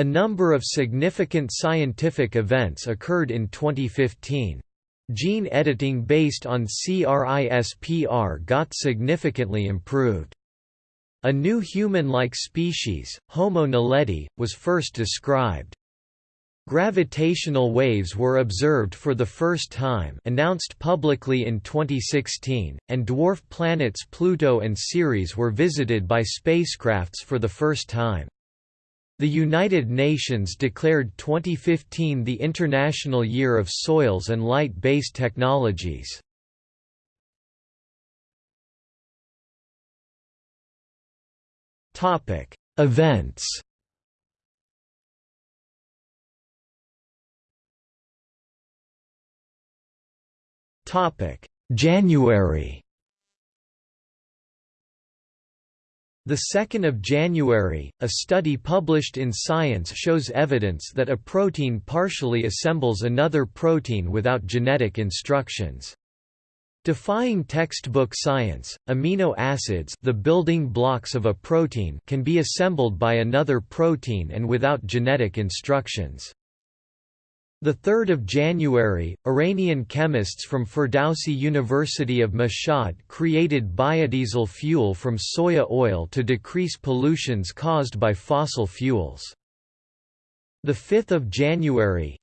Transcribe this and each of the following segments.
A number of significant scientific events occurred in 2015. Gene editing based on CRISPR got significantly improved. A new human-like species, Homo naledi, was first described. Gravitational waves were observed for the first time announced publicly in 2016, and dwarf planets Pluto and Ceres were visited by spacecrafts for the first time. The United Nations declared 2015 the International Year of Soils and Light-Based Technologies. Topic: Events Topic: January The 2nd of January, a study published in Science shows evidence that a protein partially assembles another protein without genetic instructions. Defying textbook science, amino acids the building blocks of a protein can be assembled by another protein and without genetic instructions. The 3rd of January, Iranian chemists from Ferdowsi University of Mashhad created biodiesel fuel from soya oil to decrease pollutions caused by fossil fuels. The 5th of January,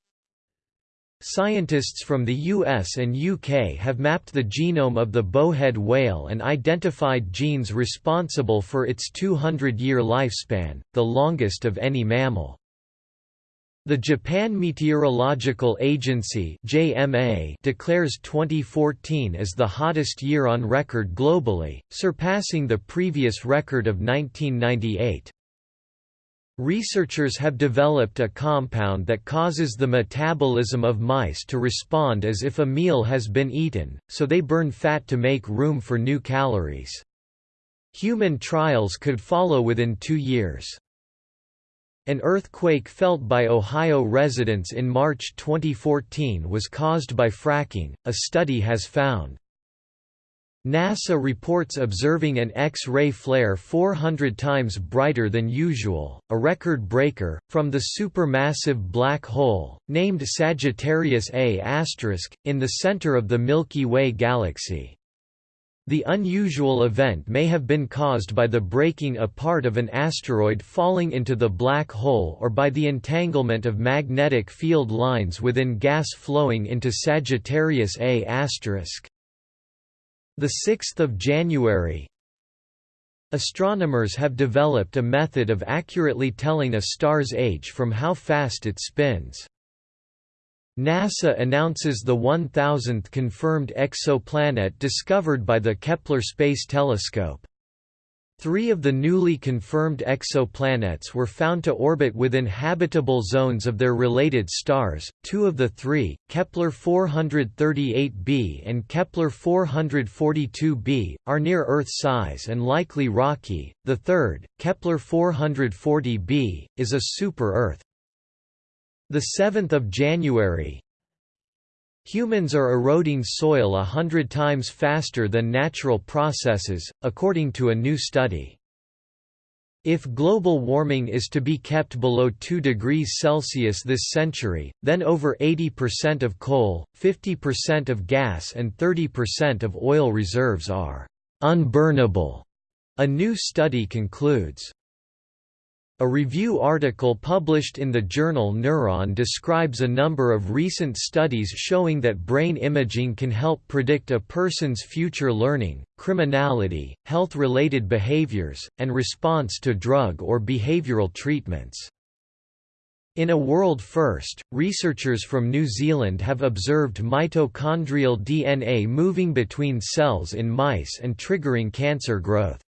Scientists from the US and UK have mapped the genome of the bowhead whale and identified genes responsible for its 200-year lifespan, the longest of any mammal. The Japan Meteorological Agency (JMA) declares 2014 as the hottest year on record globally, surpassing the previous record of 1998. Researchers have developed a compound that causes the metabolism of mice to respond as if a meal has been eaten, so they burn fat to make room for new calories. Human trials could follow within two years. An earthquake felt by Ohio residents in March 2014 was caused by fracking, a study has found. NASA reports observing an X-ray flare 400 times brighter than usual, a record breaker, from the supermassive black hole, named Sagittarius A*, in the center of the Milky Way galaxy. The unusual event may have been caused by the breaking apart of an asteroid falling into the black hole or by the entanglement of magnetic field lines within gas flowing into Sagittarius A*. The 6th of January, Astronomers have developed a method of accurately telling a star's age from how fast it spins. NASA announces the 1000th confirmed exoplanet discovered by the Kepler Space Telescope. Three of the newly confirmed exoplanets were found to orbit within habitable zones of their related stars. Two of the three, Kepler 438b and Kepler 442b, are near Earth size and likely rocky. The third, Kepler 440b, is a super-Earth. The 7th of January Humans are eroding soil a hundred times faster than natural processes, according to a new study. If global warming is to be kept below 2 degrees Celsius this century, then over 80% of coal, 50% of gas and 30% of oil reserves are unburnable, a new study concludes. A review article published in the journal Neuron describes a number of recent studies showing that brain imaging can help predict a person's future learning, criminality, health-related behaviors, and response to drug or behavioral treatments. In a world first, researchers from New Zealand have observed mitochondrial DNA moving between cells in mice and triggering cancer growth.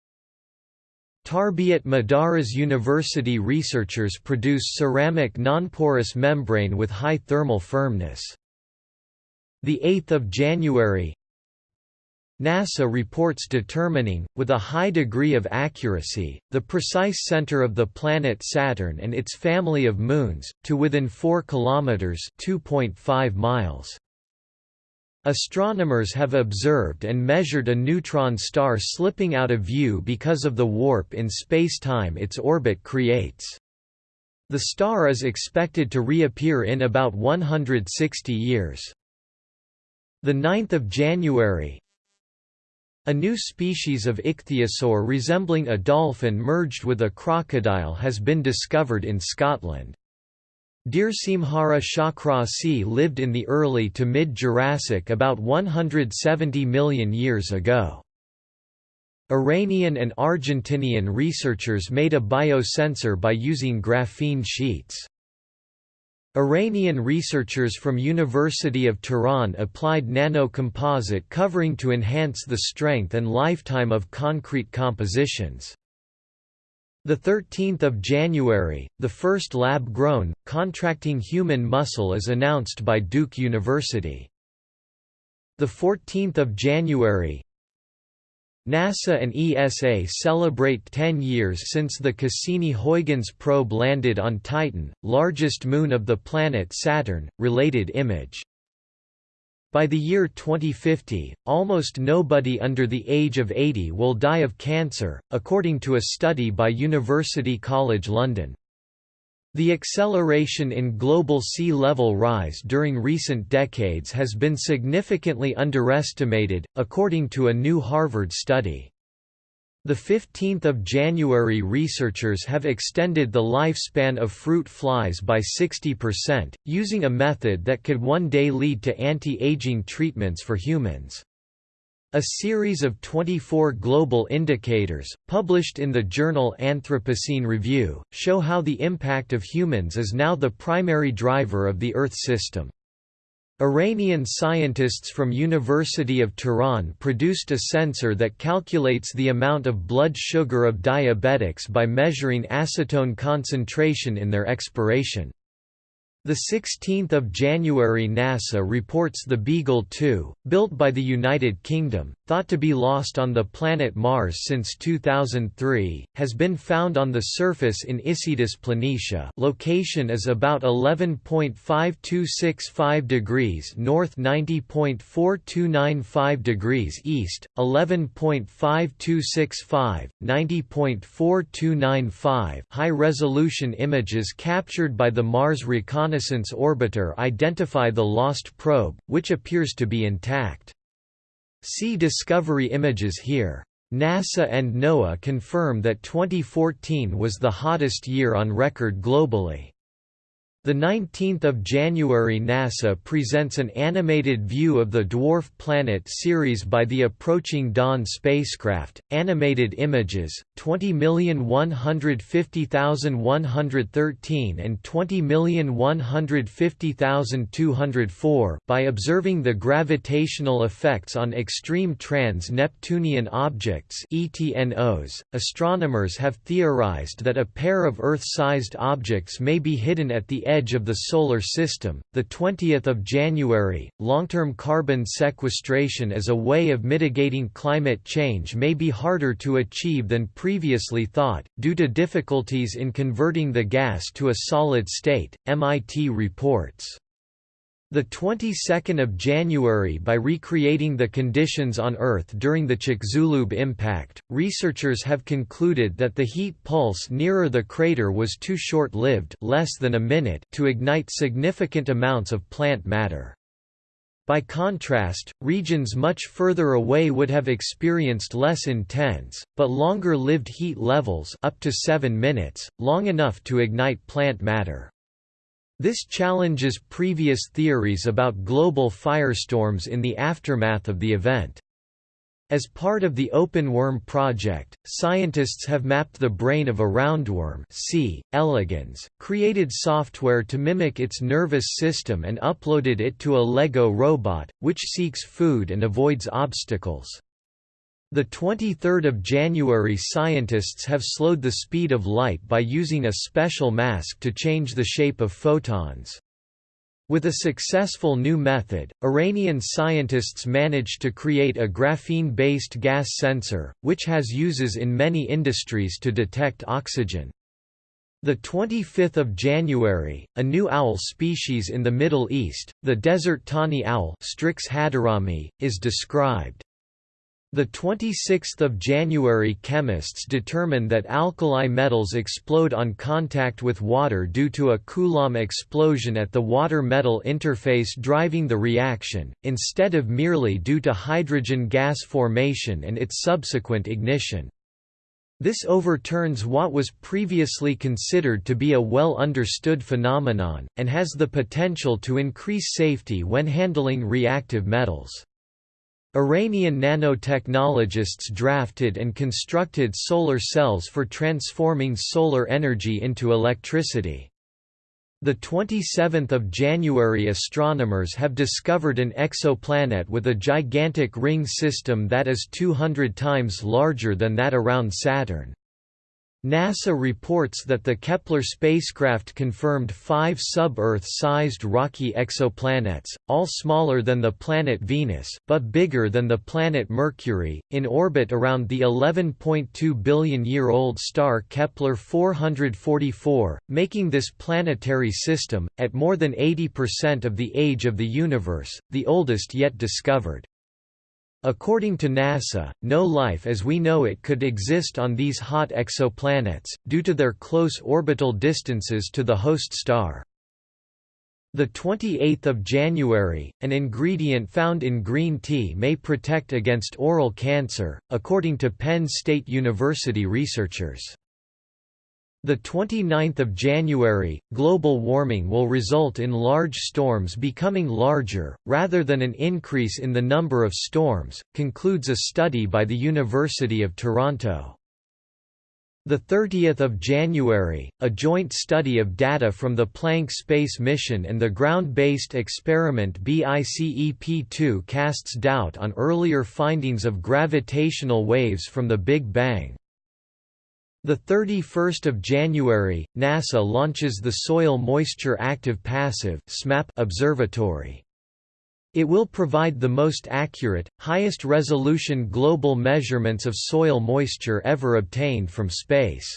Tarbiat Modares University researchers produce ceramic nonporous membrane with high thermal firmness. 8 January NASA reports determining, with a high degree of accuracy, the precise center of the planet Saturn and its family of moons, to within 4 kilometers (2.5 miles). Astronomers have observed and measured a neutron star slipping out of view because of the warp in spacetime its orbit creates. The star is expected to reappear in about 160 years. 9 January A new species of ichthyosaur resembling a dolphin merged with a crocodile has been discovered in Scotland. Dearcmhara shawcrossi lived in the early to mid-Jurassic about 170 million years ago. Iranian and Argentinian researchers made a biosensor by using graphene sheets. Iranian researchers from University of Tehran applied nano-composite covering to enhance the strength and lifetime of concrete compositions. The 13th of January, the first lab-grown, contracting human muscle is announced by Duke University. The 14th of January, NASA and ESA celebrate 10 years since the Cassini-Huygens probe landed on Titan, largest moon of the planet Saturn. Related image. By the year 2050, almost nobody under the age of 80 will die of cancer, according to a study by University College London. The acceleration in global sea level rise during recent decades has been significantly underestimated, according to a new Harvard study. The 15th of January researchers have extended the lifespan of fruit flies by 60%, using a method that could one day lead to anti-aging treatments for humans. A series of 24 global indicators, published in the journal Anthropocene Review, show how the impact of humans is now the primary driver of the Earth system. Iranian scientists from University of Tehran produced a sensor that calculates the amount of blood sugar of diabetics by measuring acetone concentration in their expiration. The 16th of January NASA reports the Beagle 2, built by the United Kingdom, thought to be lost on the planet Mars since 2003, has been found on the surface in Isidis Planitia. Location is about 11.5265 degrees north, 90.4295 degrees east, 11.5265, 90.4295. High-resolution images captured by the Mars Reconnaissance Reconnaissance Orbiter identify the lost probe, which appears to be intact. See Discovery images here. NASA and NOAA confirm that 2014 was the hottest year on record globally. The 19th of January NASA presents an animated view of the dwarf planet Ceres by the approaching Dawn spacecraft. Animated images 20150113 and 20150204 by observing the gravitational effects on extreme trans-Neptunian objects (ETNOs). Astronomers have theorized that a pair of Earth-sized objects may be hidden at the edge edge of the Solar System. The 20th of January, long-term carbon sequestration as a way of mitigating climate change may be harder to achieve than previously thought, due to difficulties in converting the gas to a solid state, MIT reports. The 22nd of January by recreating the conditions on Earth during the Chicxulub impact, researchers have concluded that the heat pulse nearer the crater was too short-lived less than a minute to ignite significant amounts of plant matter. By contrast, regions much further away would have experienced less intense, but longer-lived heat levels up to 7 minutes, long enough to ignite plant matter. This challenges previous theories about global firestorms in the aftermath of the event. As part of the Open Worm project, scientists have mapped the brain of a roundworm C. elegans, created software to mimic its nervous system and uploaded it to a Lego robot, which seeks food and avoids obstacles. The 23rd of January scientists have slowed the speed of light by using a special mask to change the shape of photons. With a successful new method, Iranian scientists managed to create a graphene-based gas sensor, which has uses in many industries to detect oxygen. The 25th of January, a new owl species in the Middle East, the desert tawny owl Strix hadorami, is described. The 26th of January chemists determine that alkali metals explode on contact with water due to a Coulomb explosion at the water-metal interface driving the reaction, instead of merely due to hydrogen gas formation and its subsequent ignition. This overturns what was previously considered to be a well-understood phenomenon, and has the potential to increase safety when handling reactive metals. Iranian nanotechnologists drafted and constructed solar cells for transforming solar energy into electricity. The 27th of January astronomers have discovered an exoplanet with a gigantic ring system that is 200 times larger than that around Saturn. NASA reports that the Kepler spacecraft confirmed five sub-Earth-sized rocky exoplanets, all smaller than the planet Venus, but bigger than the planet Mercury, in orbit around the 11.2 billion-year-old star Kepler 444, making this planetary system, at more than 80% of the age of the universe, the oldest yet discovered. According to NASA, no life as we know it could exist on these hot exoplanets, due to their close orbital distances to the host star. The 28th of January, an ingredient found in green tea may protect against oral cancer, according to Penn State University researchers. The 29th of January, global warming will result in large storms becoming larger, rather than an increase in the number of storms, concludes a study by the University of Toronto. The 30th of January, a joint study of data from the Planck space mission and the ground-based experiment BICEP-2 casts doubt on earlier findings of gravitational waves from the Big Bang. The 31st of January, NASA launches the Soil Moisture Active Passive (SMAP) observatory. It will provide the most accurate, highest resolution global measurements of soil moisture ever obtained from space.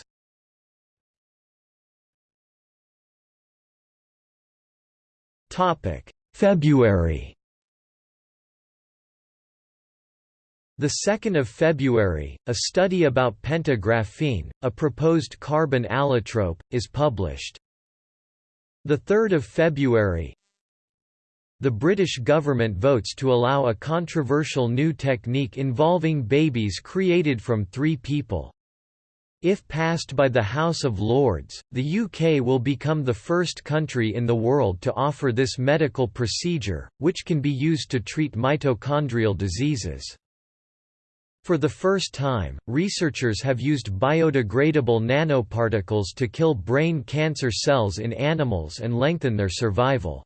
February The 2nd of February, a study about pentagraphene, a proposed carbon allotrope, is published. The 3rd of February, the British government votes to allow a controversial new technique involving babies created from three people. If passed by the House of Lords, the UK will become the first country in the world to offer this medical procedure, which can be used to treat mitochondrial diseases. For the first time, researchers have used biodegradable nanoparticles to kill brain cancer cells in animals and lengthen their survival.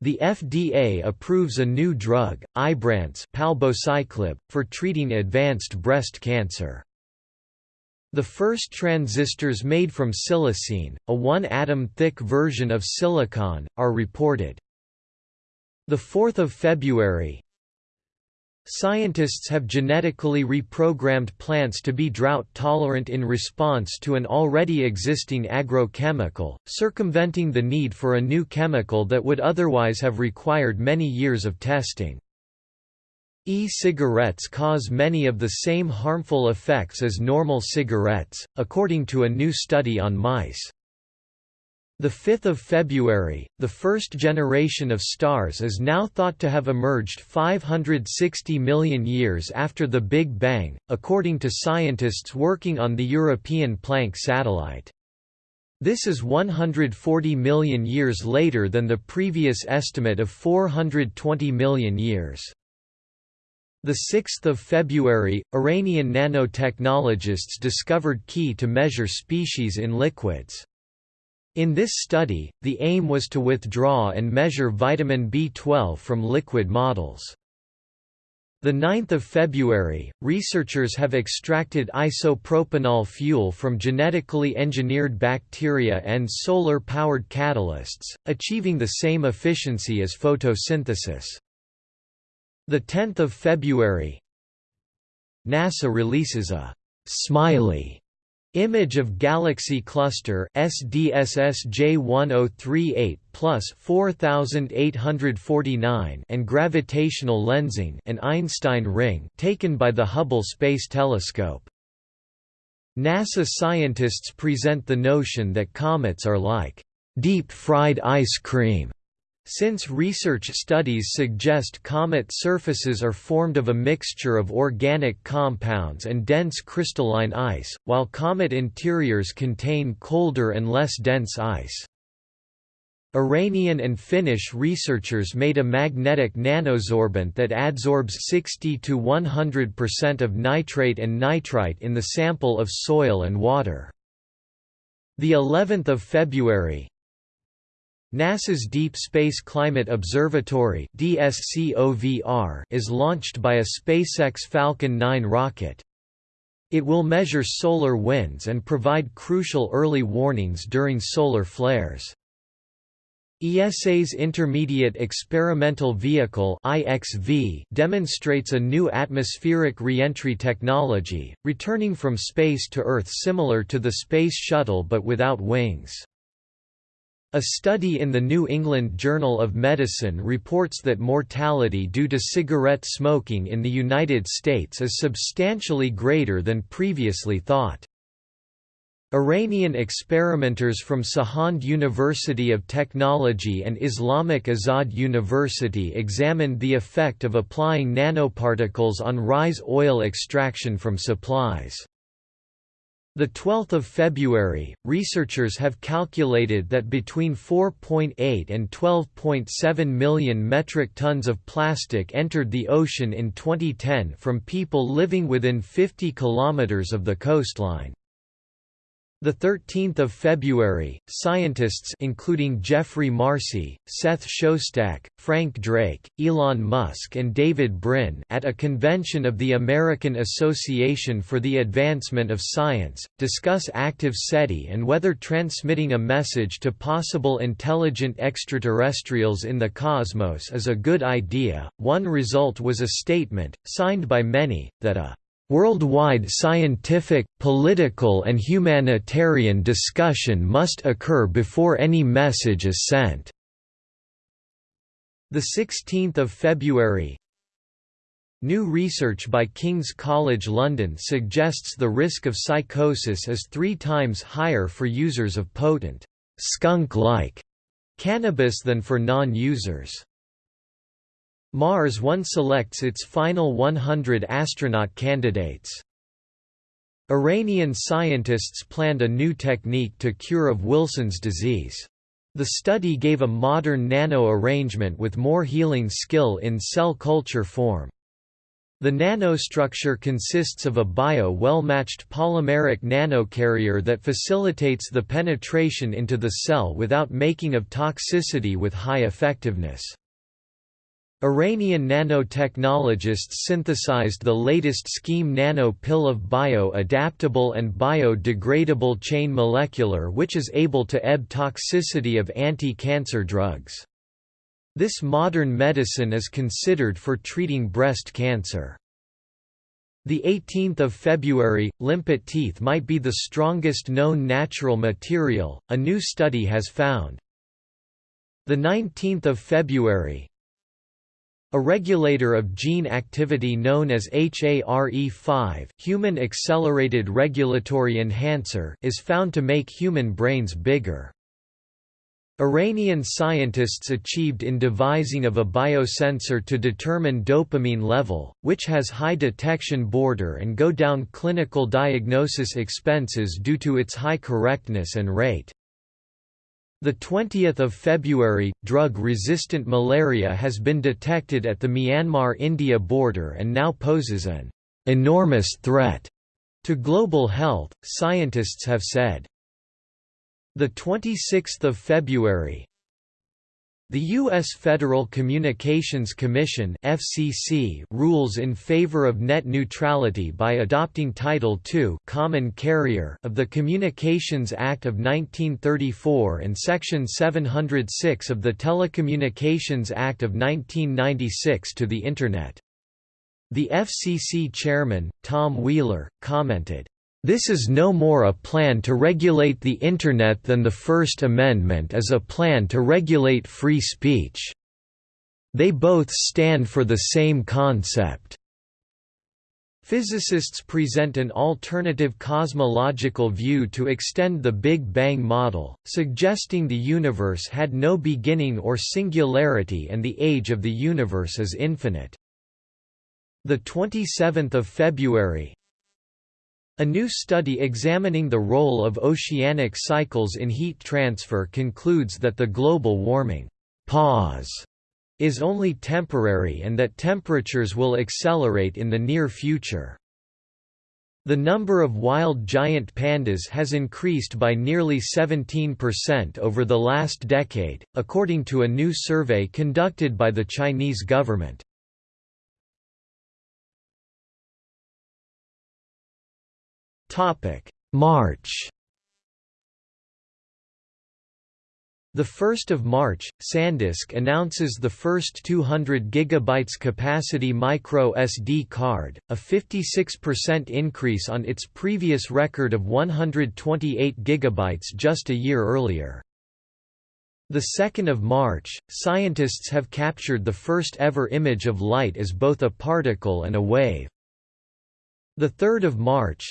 The FDA approves a new drug, Ibrance palbociclib, for treating advanced breast cancer. The first transistors made from silicene, a one-atom thick version of silicon, are reported. 4 February, Scientists have genetically reprogrammed plants to be drought-tolerant in response to an already existing agrochemical, circumventing the need for a new chemical that would otherwise have required many years of testing. E-cigarettes cause many of the same harmful effects as normal cigarettes, according to a new study on mice. The 5th of February, the first generation of stars is now thought to have emerged 560 million years after the Big Bang, according to scientists working on the European Planck satellite. This is 140 million years later than the previous estimate of 420 million years. The 6th of February, Iranian nanotechnologists discovered key to measure species in liquids. In this study, the aim was to withdraw and measure vitamin B12 from liquid models. The 9th of February, researchers have extracted isopropanol fuel from genetically engineered bacteria and solar-powered catalysts, achieving the same efficiency as photosynthesis. The 10th of February, NASA releases a «smiley» Image of galaxy cluster SDSS J1038 plus 4849 and gravitational lensing an Einstein ring taken by the Hubble Space Telescope. NASA scientists present the notion that comets are like deep-fried ice cream since research studies suggest comet surfaces are formed of a mixture of organic compounds and dense crystalline ice, while comet interiors contain colder and less dense ice. Iranian and Finnish researchers made a magnetic nanosorbent that adsorbs 60 to 100% of nitrate and nitrite in the sample of soil and water. The 11th of February, NASA's Deep Space Climate Observatory is launched by a SpaceX Falcon 9 rocket. It will measure solar winds and provide crucial early warnings during solar flares. ESA's Intermediate Experimental Vehicle demonstrates a new atmospheric reentry technology, returning from space to Earth similar to the Space Shuttle but without wings. A study in the New England Journal of Medicine reports that mortality due to cigarette smoking in the United States is substantially greater than previously thought. Iranian experimenters from Sahand University of Technology and Islamic Azad University examined the effect of applying nanoparticles on rice oil extraction from supplies. The 12th of February, researchers have calculated that between 4.8 and 12.7 million metric tons of plastic entered the ocean in 2010 from people living within 50 kilometers of the coastline. The 13th of February, scientists including Geoffrey Marcy, Seth Shostak, Frank Drake, Elon Musk and David Brin at a convention of the American Association for the Advancement of Science, discuss active SETI and whether transmitting a message to possible intelligent extraterrestrials in the cosmos is a good idea. One result was a statement, signed by many, that a Worldwide scientific, political and humanitarian discussion must occur before any message is sent. The 16th of February New research by King's College London suggests the risk of psychosis is three times higher for users of potent, skunk-like cannabis than for non-users. Mars One selects its final 100 astronaut candidates. Iranian scientists planned a new technique to cure of Wilson's disease. The study gave a modern nano-arrangement with more healing skill in cell culture form. The nanostructure consists of a bio-well-matched polymeric nanocarrier that facilitates the penetration into the cell without making of toxicity with high effectiveness. Iranian nanotechnologists synthesized the latest scheme nano pill of bio-adaptable and biodegradable chain molecular which is able to ebb toxicity of anti-cancer drugs. This modern medicine is considered for treating breast cancer. The 18th of February, limpet teeth might be the strongest known natural material, a new study has found. The 19th of February, a regulator of gene activity known as HARE5 human accelerated regulatory enhancer is found to make human brains bigger. Iranian scientists achieved in devising of a biosensor to determine dopamine level, which has high detection border and go down clinical diagnosis expenses due to its high correctness and rate. The 20th of February, drug-resistant malaria has been detected at the Myanmar-India border and now poses an enormous threat to global health, scientists have said. The 26th of February, the U.S. Federal Communications Commission FCC rules in favor of net neutrality by adopting Title II Common Carrier of the Communications Act of 1934 and Section 706 of the Telecommunications Act of 1996 to the Internet. The FCC chairman, Tom Wheeler, commented, This is no more a plan to regulate the Internet than the First Amendment is a plan to regulate free speech. They both stand for the same concept. Physicists present an alternative cosmological view to extend the Big Bang model, suggesting the universe had no beginning or singularity and the age of the universe is infinite. The 27th of February, a new study examining the role of oceanic cycles in heat transfer concludes that the global warming pause is only temporary and that temperatures will accelerate in the near future. The number of wild giant pandas has increased by nearly 17% over the last decade, according to a new survey conducted by the Chinese government. March The 1st of March, SanDisk announces the first 200 GB capacity micro SD card, a 56% increase on its previous record of 128 GB just a year earlier. The 2nd of March, scientists have captured the first ever image of light as both a particle and a wave. The 3rd of March,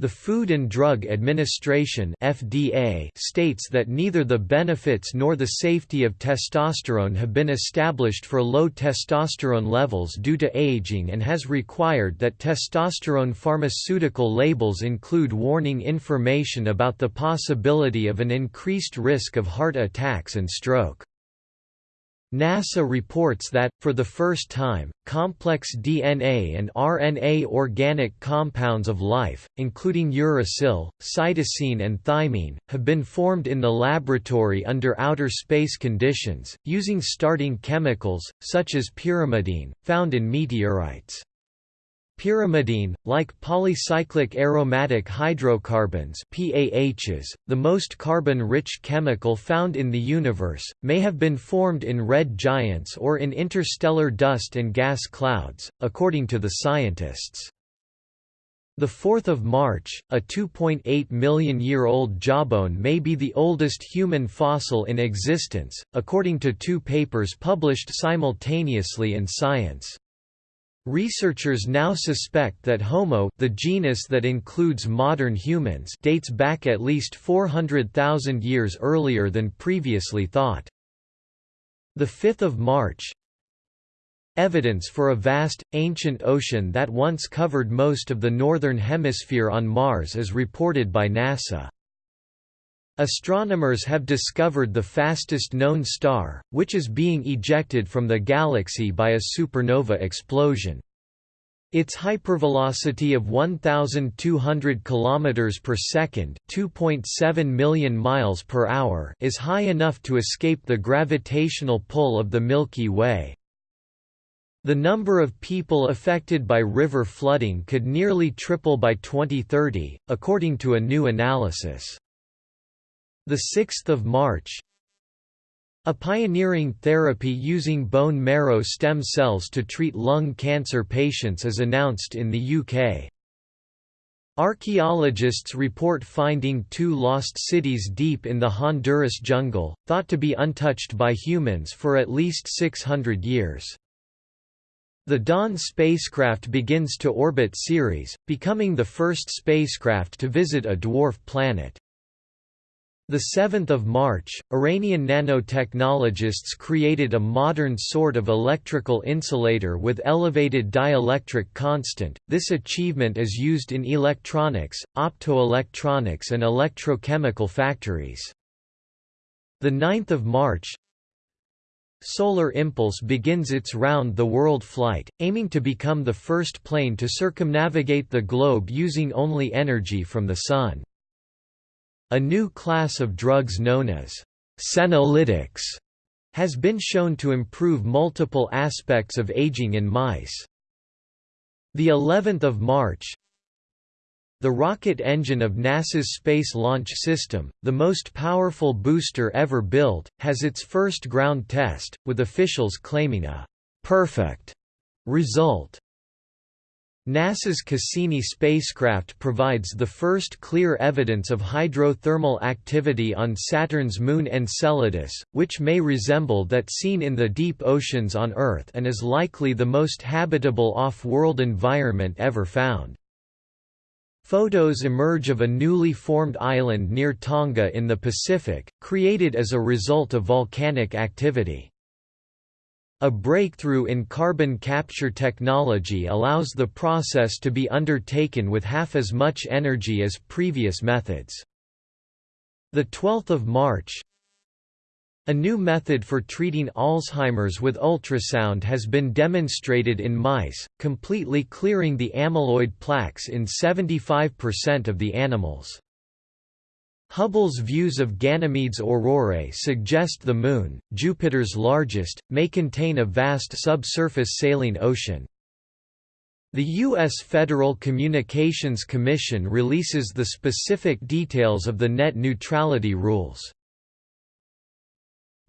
the Food and Drug Administration (FDA) states that neither the benefits nor the safety of testosterone have been established for low testosterone levels due to aging and has required that testosterone pharmaceutical labels include warning information about the possibility of an increased risk of heart attacks and stroke. NASA reports that, for the first time, complex DNA and RNA organic compounds of life, including uracil, cytosine and thymine, have been formed in the laboratory under outer space conditions, using starting chemicals, such as pyrimidine, found in meteorites. Pyrimidine, like polycyclic aromatic hydrocarbons PAHs, the most carbon-rich chemical found in the universe, may have been formed in red giants or in interstellar dust and gas clouds, according to the scientists. The 4th of March, a 2.8 million year old jawbone may be the oldest human fossil in existence, according to two papers published simultaneously in Science. Researchers now suspect that Homo the genus that includes modern humans dates back at least 400,000 years earlier than previously thought. 5 March Evidence for a vast, ancient ocean that once covered most of the northern hemisphere on Mars is reported by NASA. Astronomers have discovered the fastest known star, which is being ejected from the galaxy by a supernova explosion. Its hypervelocity of 1200 km per second, 2.7 million miles per hour, is high enough to escape the gravitational pull of the Milky Way. The number of people affected by river flooding could nearly triple by 2030, according to a new analysis. The 6th of March, a pioneering therapy using bone marrow stem cells to treat lung cancer patients is announced in the UK. Archaeologists report finding two lost cities deep in the Honduras jungle, thought to be untouched by humans for at least 600 years. The Dawn spacecraft begins to orbit Ceres, becoming the first spacecraft to visit a dwarf planet. The 7th of March, Iranian nanotechnologists created a modern sort of electrical insulator with elevated dielectric constant. This achievement is used in electronics, optoelectronics and electrochemical factories. The 9th of March, Solar Impulse begins its round-the-world flight, aiming to become the first plane to circumnavigate the globe using only energy from the sun. A new class of drugs known as senolytics has been shown to improve multiple aspects of aging in mice. The 11th of March, the rocket engine of NASA's Space Launch System, the most powerful booster ever built, has its first ground test, with officials claiming a perfect result. NASA's Cassini spacecraft provides the first clear evidence of hydrothermal activity on Saturn's moon Enceladus, which may resemble that seen in the deep oceans on Earth and is likely the most habitable off-world environment ever found. Photos emerge of a newly formed island near Tonga in the Pacific, created as a result of volcanic activity. A breakthrough in carbon capture technology allows the process to be undertaken with half as much energy as previous methods. The 12th of March A new method for treating Alzheimer's with ultrasound has been demonstrated in mice, completely clearing the amyloid plaques in 75% of the animals. Hubble's views of Ganymede's aurorae suggest the Moon, Jupiter's largest, may contain a vast subsurface saline ocean. The U.S. Federal Communications Commission releases the specific details of the net neutrality rules.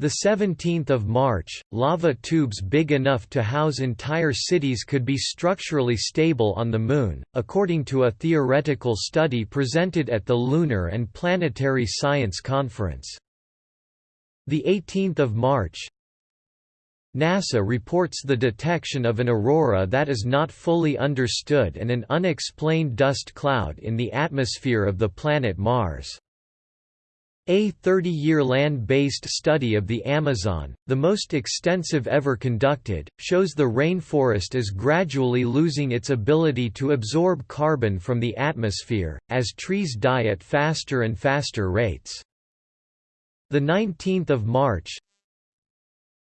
The 17th of March, lava tubes big enough to house entire cities could be structurally stable on the Moon, according to a theoretical study presented at the Lunar and Planetary Science Conference. The 18th of March, NASA reports the detection of an aurora that is not fully understood and an unexplained dust cloud in the atmosphere of the planet Mars. A 30-year land-based study of the Amazon, the most extensive ever conducted, shows the rainforest is gradually losing its ability to absorb carbon from the atmosphere, as trees die at faster and faster rates. The 19th of March,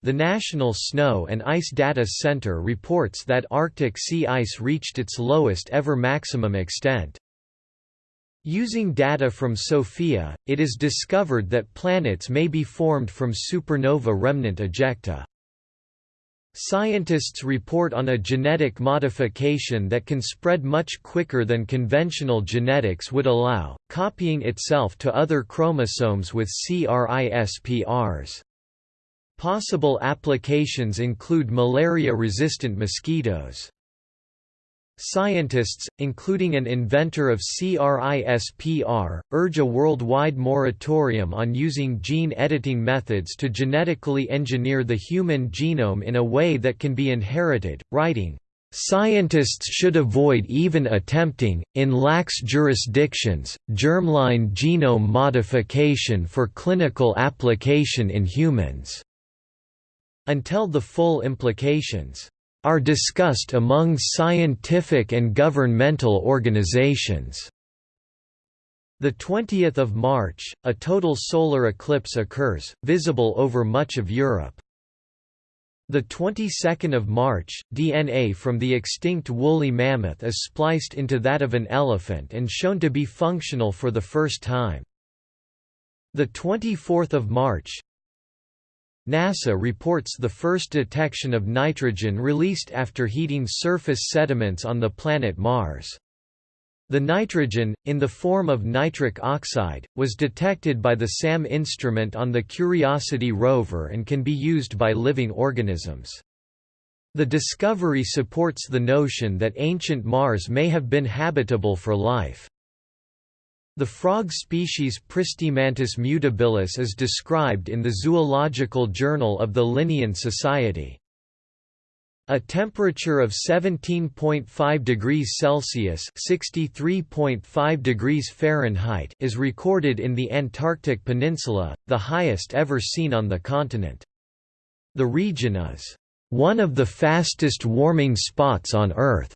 the National Snow and Ice Data Center reports that Arctic sea ice reached its lowest ever maximum extent. Using data from SOFIA, it is discovered that planets may be formed from supernova remnant ejecta. Scientists report on a genetic modification that can spread much quicker than conventional genetics would allow, copying itself to other chromosomes with CRISPRs. Possible applications include malaria-resistant mosquitoes. Scientists, including an inventor of CRISPR, urge a worldwide moratorium on using gene editing methods to genetically engineer the human genome in a way that can be inherited, writing, Scientists should avoid even attempting, in lax jurisdictions, germline genome modification for clinical application in humans, until the full implications are discussed among scientific and governmental organizations. The 20th of March, a total solar eclipse occurs, visible over much of Europe. The 22nd of March, DNA from the extinct woolly mammoth is spliced into that of an elephant and shown to be functional for the first time. The 24th of March, NASA reports the first detection of nitrogen released after heating surface sediments on the planet Mars. The nitrogen, in the form of nitric oxide, was detected by the SAM instrument on the Curiosity rover and can be used by living organisms. The discovery supports the notion that ancient Mars may have been habitable for life. The frog species Pristimantis mutabilis is described in the Zoological Journal of the Linnean Society. A temperature of 17.5 degrees Celsius (63.5 degrees Fahrenheit) is recorded in the Antarctic Peninsula, the highest ever seen on the continent. The region is one of the fastest warming spots on Earth.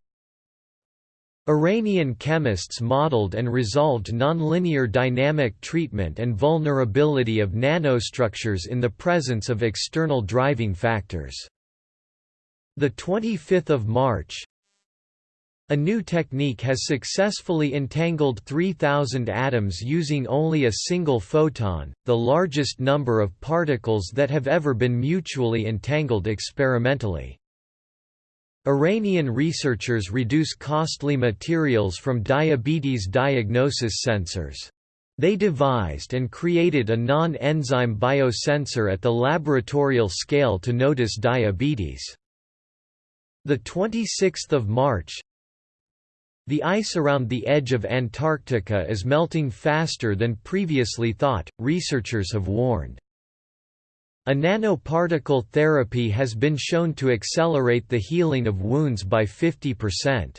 Iranian chemists modeled and resolved nonlinear dynamic treatment and vulnerability of nanostructures in the presence of external driving factors. The 25th of March, a new technique has successfully entangled 3,000 atoms using only a single photon, the largest number of particles that have ever been mutually entangled experimentally. Iranian researchers reduce costly materials from diabetes diagnosis sensors. They devised and created a non-enzyme biosensor at the laboratorial scale to notice diabetes. The 26th of March, The ice around the edge of Antarctica is melting faster than previously thought, researchers have warned. A nanoparticle therapy has been shown to accelerate the healing of wounds by 50%.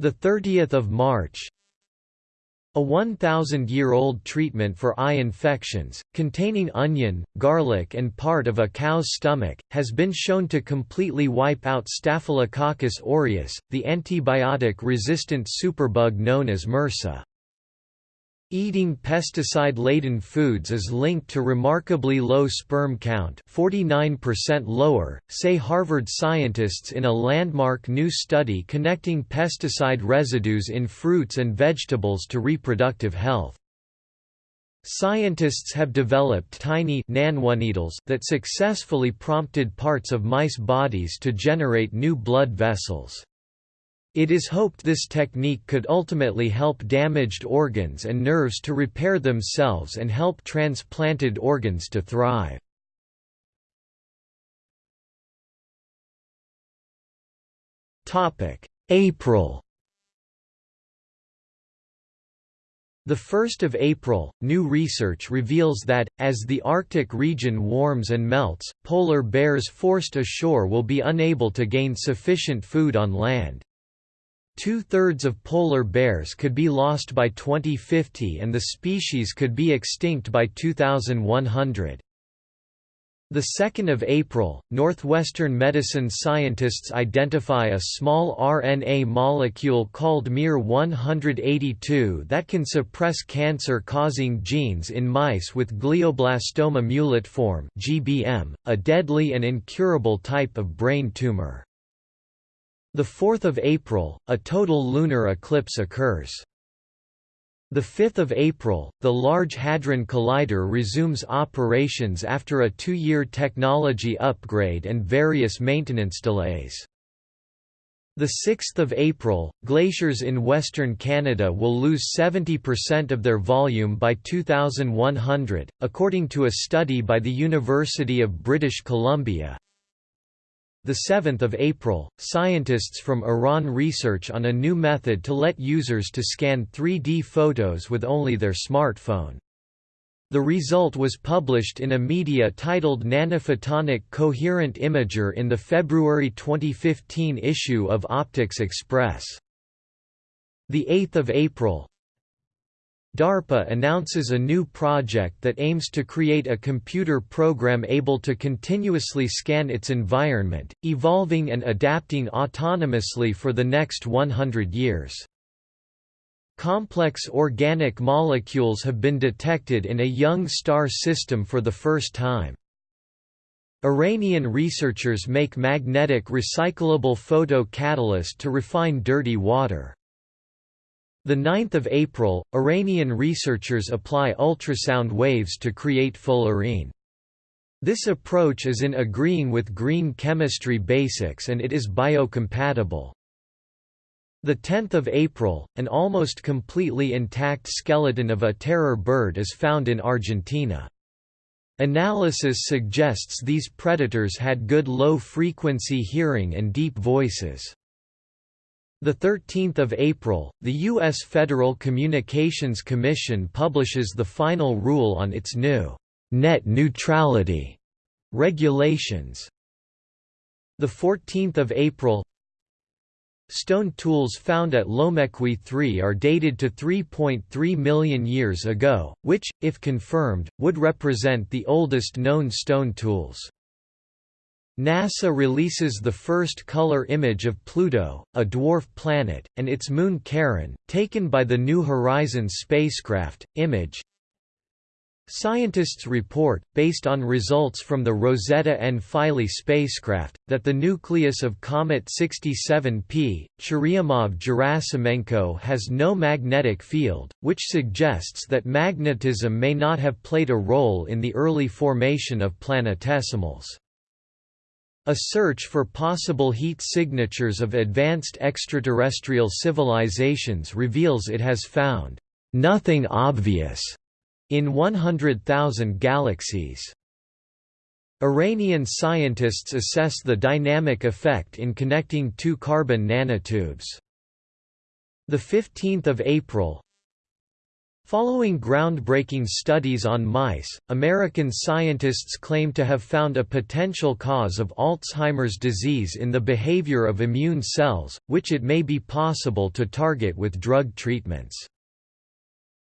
The 30th of March, a 1,000-year-old treatment for eye infections, containing onion, garlic and part of a cow's stomach, has been shown to completely wipe out Staphylococcus aureus, the antibiotic-resistant superbug known as MRSA. Eating pesticide-laden foods is linked to remarkably low sperm count 49% lower, say Harvard scientists in a landmark new study connecting pesticide residues in fruits and vegetables to reproductive health. Scientists have developed tiny nanoneedles that successfully prompted parts of mice bodies to generate new blood vessels. It is hoped this technique could ultimately help damaged organs and nerves to repair themselves and help transplanted organs to thrive. April The 1st of April, new research reveals that, as the Arctic region warms and melts, polar bears forced ashore will be unable to gain sufficient food on land. Two-thirds of polar bears could be lost by 2050 and the species could be extinct by 2100. The 2nd of April, Northwestern medicine scientists identify a small RNA molecule called MIR-182 that can suppress cancer-causing genes in mice with glioblastoma multiforme (GBM), a deadly and incurable type of brain tumor. The 4th of April, a total lunar eclipse occurs. The 5th of April, the Large Hadron Collider resumes operations after a two-year technology upgrade and various maintenance delays. The 6th of April, glaciers in western Canada will lose 70% of their volume by 2100, according to a study by the University of British Columbia. The 7th of April, scientists from Iran research on a new method to let users to scan 3D photos with only their smartphone. The result was published in a media titled Nanophotonic Coherent Imager in the February 2015 issue of Optics Express. The 8th of April, DARPA announces a new project that aims to create a computer program able to continuously scan its environment, evolving and adapting autonomously for the next 100 years. Complex organic molecules have been detected in a young star system for the first time. Iranian researchers make magnetic recyclable photo catalyst to refine dirty water. The 9th of April, Iranian researchers apply ultrasound waves to create fullerene. This approach is in agreeing with green chemistry basics and it is biocompatible. The 10th of April, an almost completely intact skeleton of a terror bird is found in Argentina. Analysis suggests these predators had good low-frequency hearing and deep voices. The 13th of April, the U.S. Federal Communications Commission publishes the final rule on its new net neutrality regulations. The 14th of April, Stone tools found at Lomekwi 3 are dated to 3.3 million years ago, which, if confirmed, would represent the oldest known stone tools. NASA releases the first color image of Pluto, a dwarf planet, and its moon Charon, taken by the New Horizons spacecraft. Image Scientists report, based on results from the Rosetta and Philae spacecraft, that the nucleus of Comet 67P, Churyumov-Gerasimenko has no magnetic field, which suggests that magnetism may not have played a role in the early formation of planetesimals. A search for possible heat signatures of advanced extraterrestrial civilizations reveals it has found nothing obvious in 100,000 galaxies. Iranian scientists assess the dynamic effect in connecting two carbon nanotubes. The 15th of April, Following groundbreaking studies on mice, American scientists claim to have found a potential cause of Alzheimer's disease in the behavior of immune cells, which it may be possible to target with drug treatments.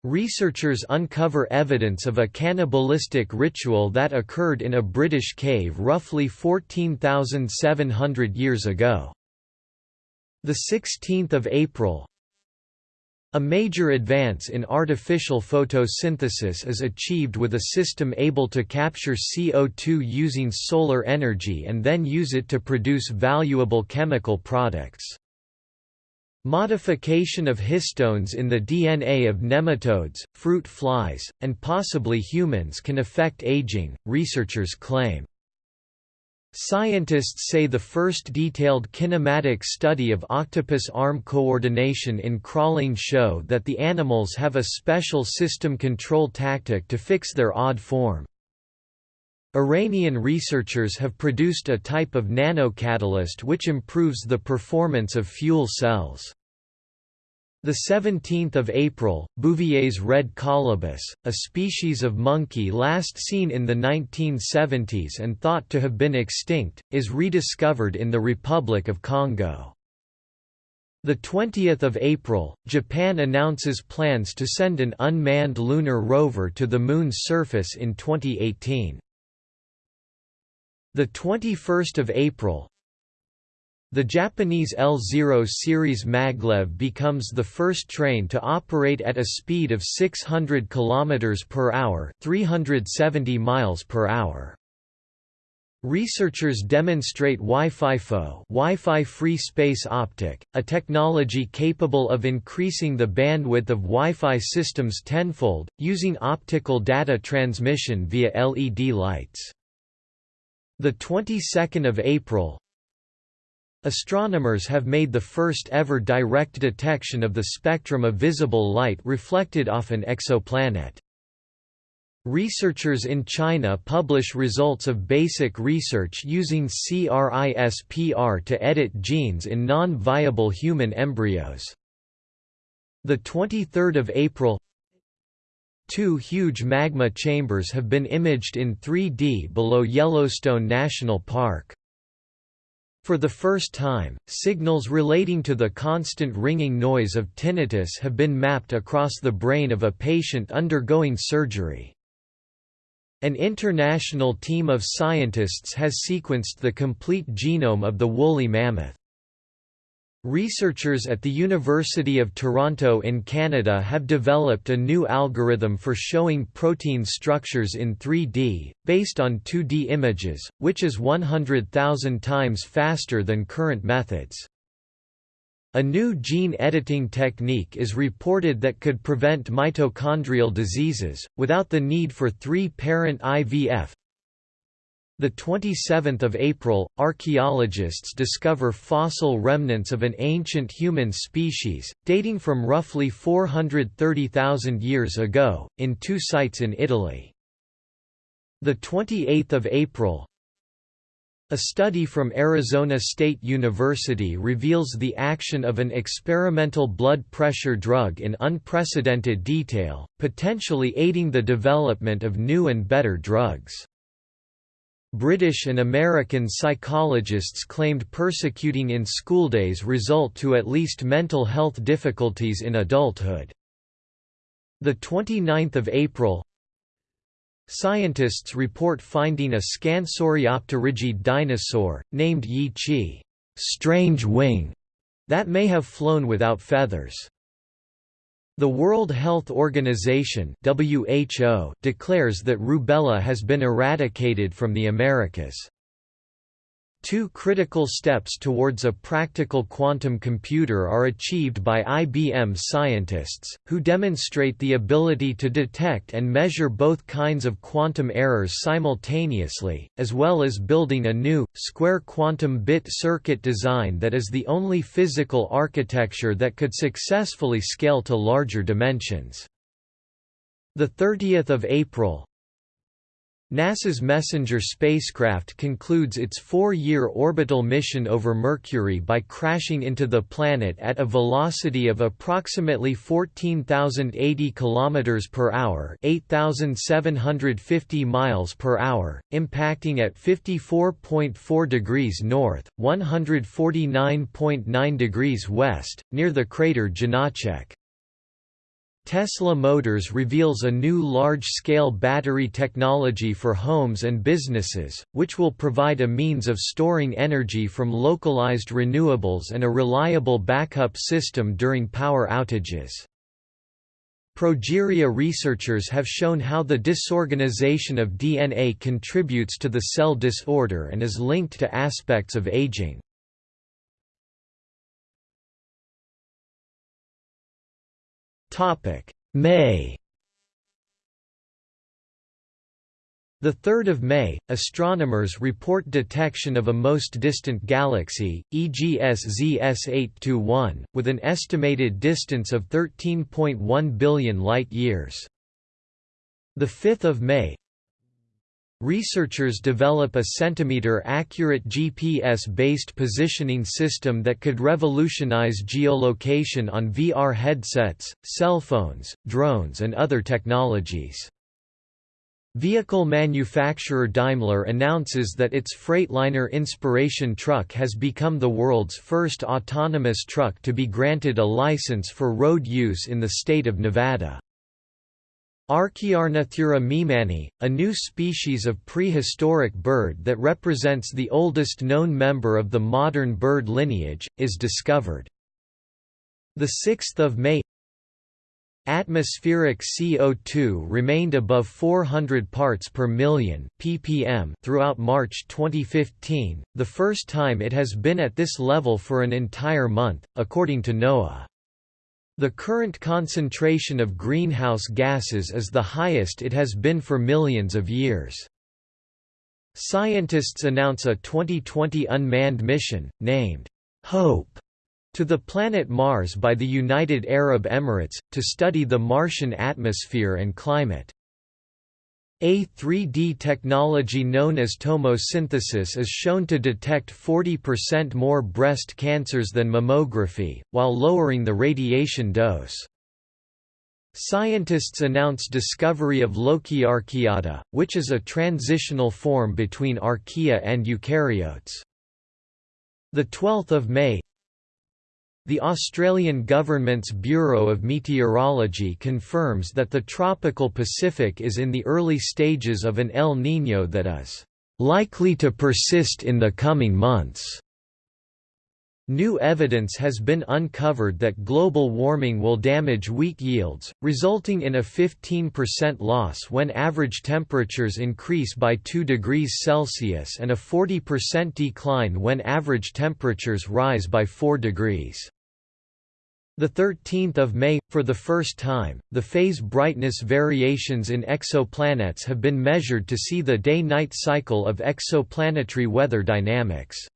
Researchers uncover evidence of a cannibalistic ritual that occurred in a British cave roughly 14,700 years ago. The 16th of April, a major advance in artificial photosynthesis is achieved with a system able to capture CO2 using solar energy and then use it to produce valuable chemical products. Modification of histones in the DNA of nematodes, fruit flies, and possibly humans can affect aging, researchers claim. Scientists say the first detailed kinematic study of octopus arm coordination in crawling show that the animals have a special system control tactic to fix their odd form. Iranian researchers have produced a type of nanocatalyst which improves the performance of fuel cells. The 17th of April, Bouvier red colobus, a species of monkey last seen in the 1970s and thought to have been extinct, is rediscovered in the Republic of Congo. The 20th of April, Japan announces plans to send an unmanned lunar rover to the Moon's surface in 2018. The 21st of April, the Japanese L0 series maglev becomes the first train to operate at a speed of 600 km per hour, 370 miles per hour. Researchers demonstrate Wi-Fi FO Wi-Fi free space optic, a technology capable of increasing the bandwidth of Wi-Fi systems tenfold, using optical data transmission via LED lights. The 22nd of April, Astronomers have made the first ever direct detection of the spectrum of visible light reflected off an exoplanet. Researchers in China publish results of basic research using CRISPR to edit genes in non-viable human embryos. The 23rd of April Two huge magma chambers have been imaged in 3D below Yellowstone National Park. For the first time, signals relating to the constant ringing noise of tinnitus have been mapped across the brain of a patient undergoing surgery. An international team of scientists has sequenced the complete genome of the woolly mammoth. Researchers at the University of Toronto in Canada have developed a new algorithm for showing protein structures in 3D, based on 2D images, which is 100,000 times faster than current methods. A new gene editing technique is reported that could prevent mitochondrial diseases, without the need for three-parent IVF, the 27th of April, archaeologists discover fossil remnants of an ancient human species, dating from roughly 430,000 years ago, in two sites in Italy. The 28th of April, a study from Arizona State University reveals the action of an experimental blood pressure drug in unprecedented detail, potentially aiding the development of new and better drugs. British and American psychologists claimed persecuting in schooldays result to at least mental health difficulties in adulthood. The 29th of April Scientists report finding a Scansoriopterygid dinosaur, named Yi qi strange wing", that may have flown without feathers. The World Health Organization (WHO) declares that rubella has been eradicated from the Americas. Two critical steps towards a practical quantum computer are achieved by IBM scientists, who demonstrate the ability to detect and measure both kinds of quantum errors simultaneously, as well as building a new, square quantum bit circuit design that is the only physical architecture that could successfully scale to larger dimensions. 30 April, NASA's Messenger spacecraft concludes its four-year orbital mission over Mercury by crashing into the planet at a velocity of approximately 14,080 km per hour, 8,750 miles per hour, impacting at 54.4 degrees north, 149.9 degrees west, near the crater Janacek. Tesla Motors reveals a new large-scale battery technology for homes and businesses, which will provide a means of storing energy from localized renewables and a reliable backup system during power outages. Progeria researchers have shown how the disorganization of DNA contributes to the cell disorder and is linked to aspects of aging. May The 3rd of May, astronomers report detection of a most distant galaxy, EGS ZS821, with an estimated distance of 13.1 billion light-years. The 5th of May, Researchers develop a centimeter-accurate GPS-based positioning system that could revolutionize geolocation on VR headsets, cell phones, drones and other technologies. Vehicle manufacturer Daimler announces that its Freightliner Inspiration truck has become the world's first autonomous truck to be granted a license for road use in the state of Nevada. Archaeornithura meemannae, a new species of prehistoric bird that represents the oldest known member of the modern bird lineage, is discovered. 6 May Atmospheric CO2 remained above 400 parts per million ppm throughout March 2015, the first time it has been at this level for an entire month, according to NOAA. The current concentration of greenhouse gases is the highest it has been for millions of years. Scientists announce a 2020 unmanned mission, named HOPE, to the planet Mars by the United Arab Emirates, to study the Martian atmosphere and climate. A 3D technology known as tomosynthesis is shown to detect 40% more breast cancers than mammography, while lowering the radiation dose. Scientists announce discovery of Lokiarchaeota, which is a transitional form between archaea and eukaryotes. 12 May the Australian government's Bureau of Meteorology confirms that the tropical Pacific is in the early stages of an El Niño that is likely to persist in the coming months. New evidence has been uncovered that global warming will damage wheat yields, resulting in a 15% loss when average temperatures increase by 2 degrees Celsius and a 40% decline when average temperatures rise by 4 degrees. The 13th of May, for the first time, the phase brightness variations in exoplanets have been measured to see the day-night cycle of exoplanetary weather dynamics.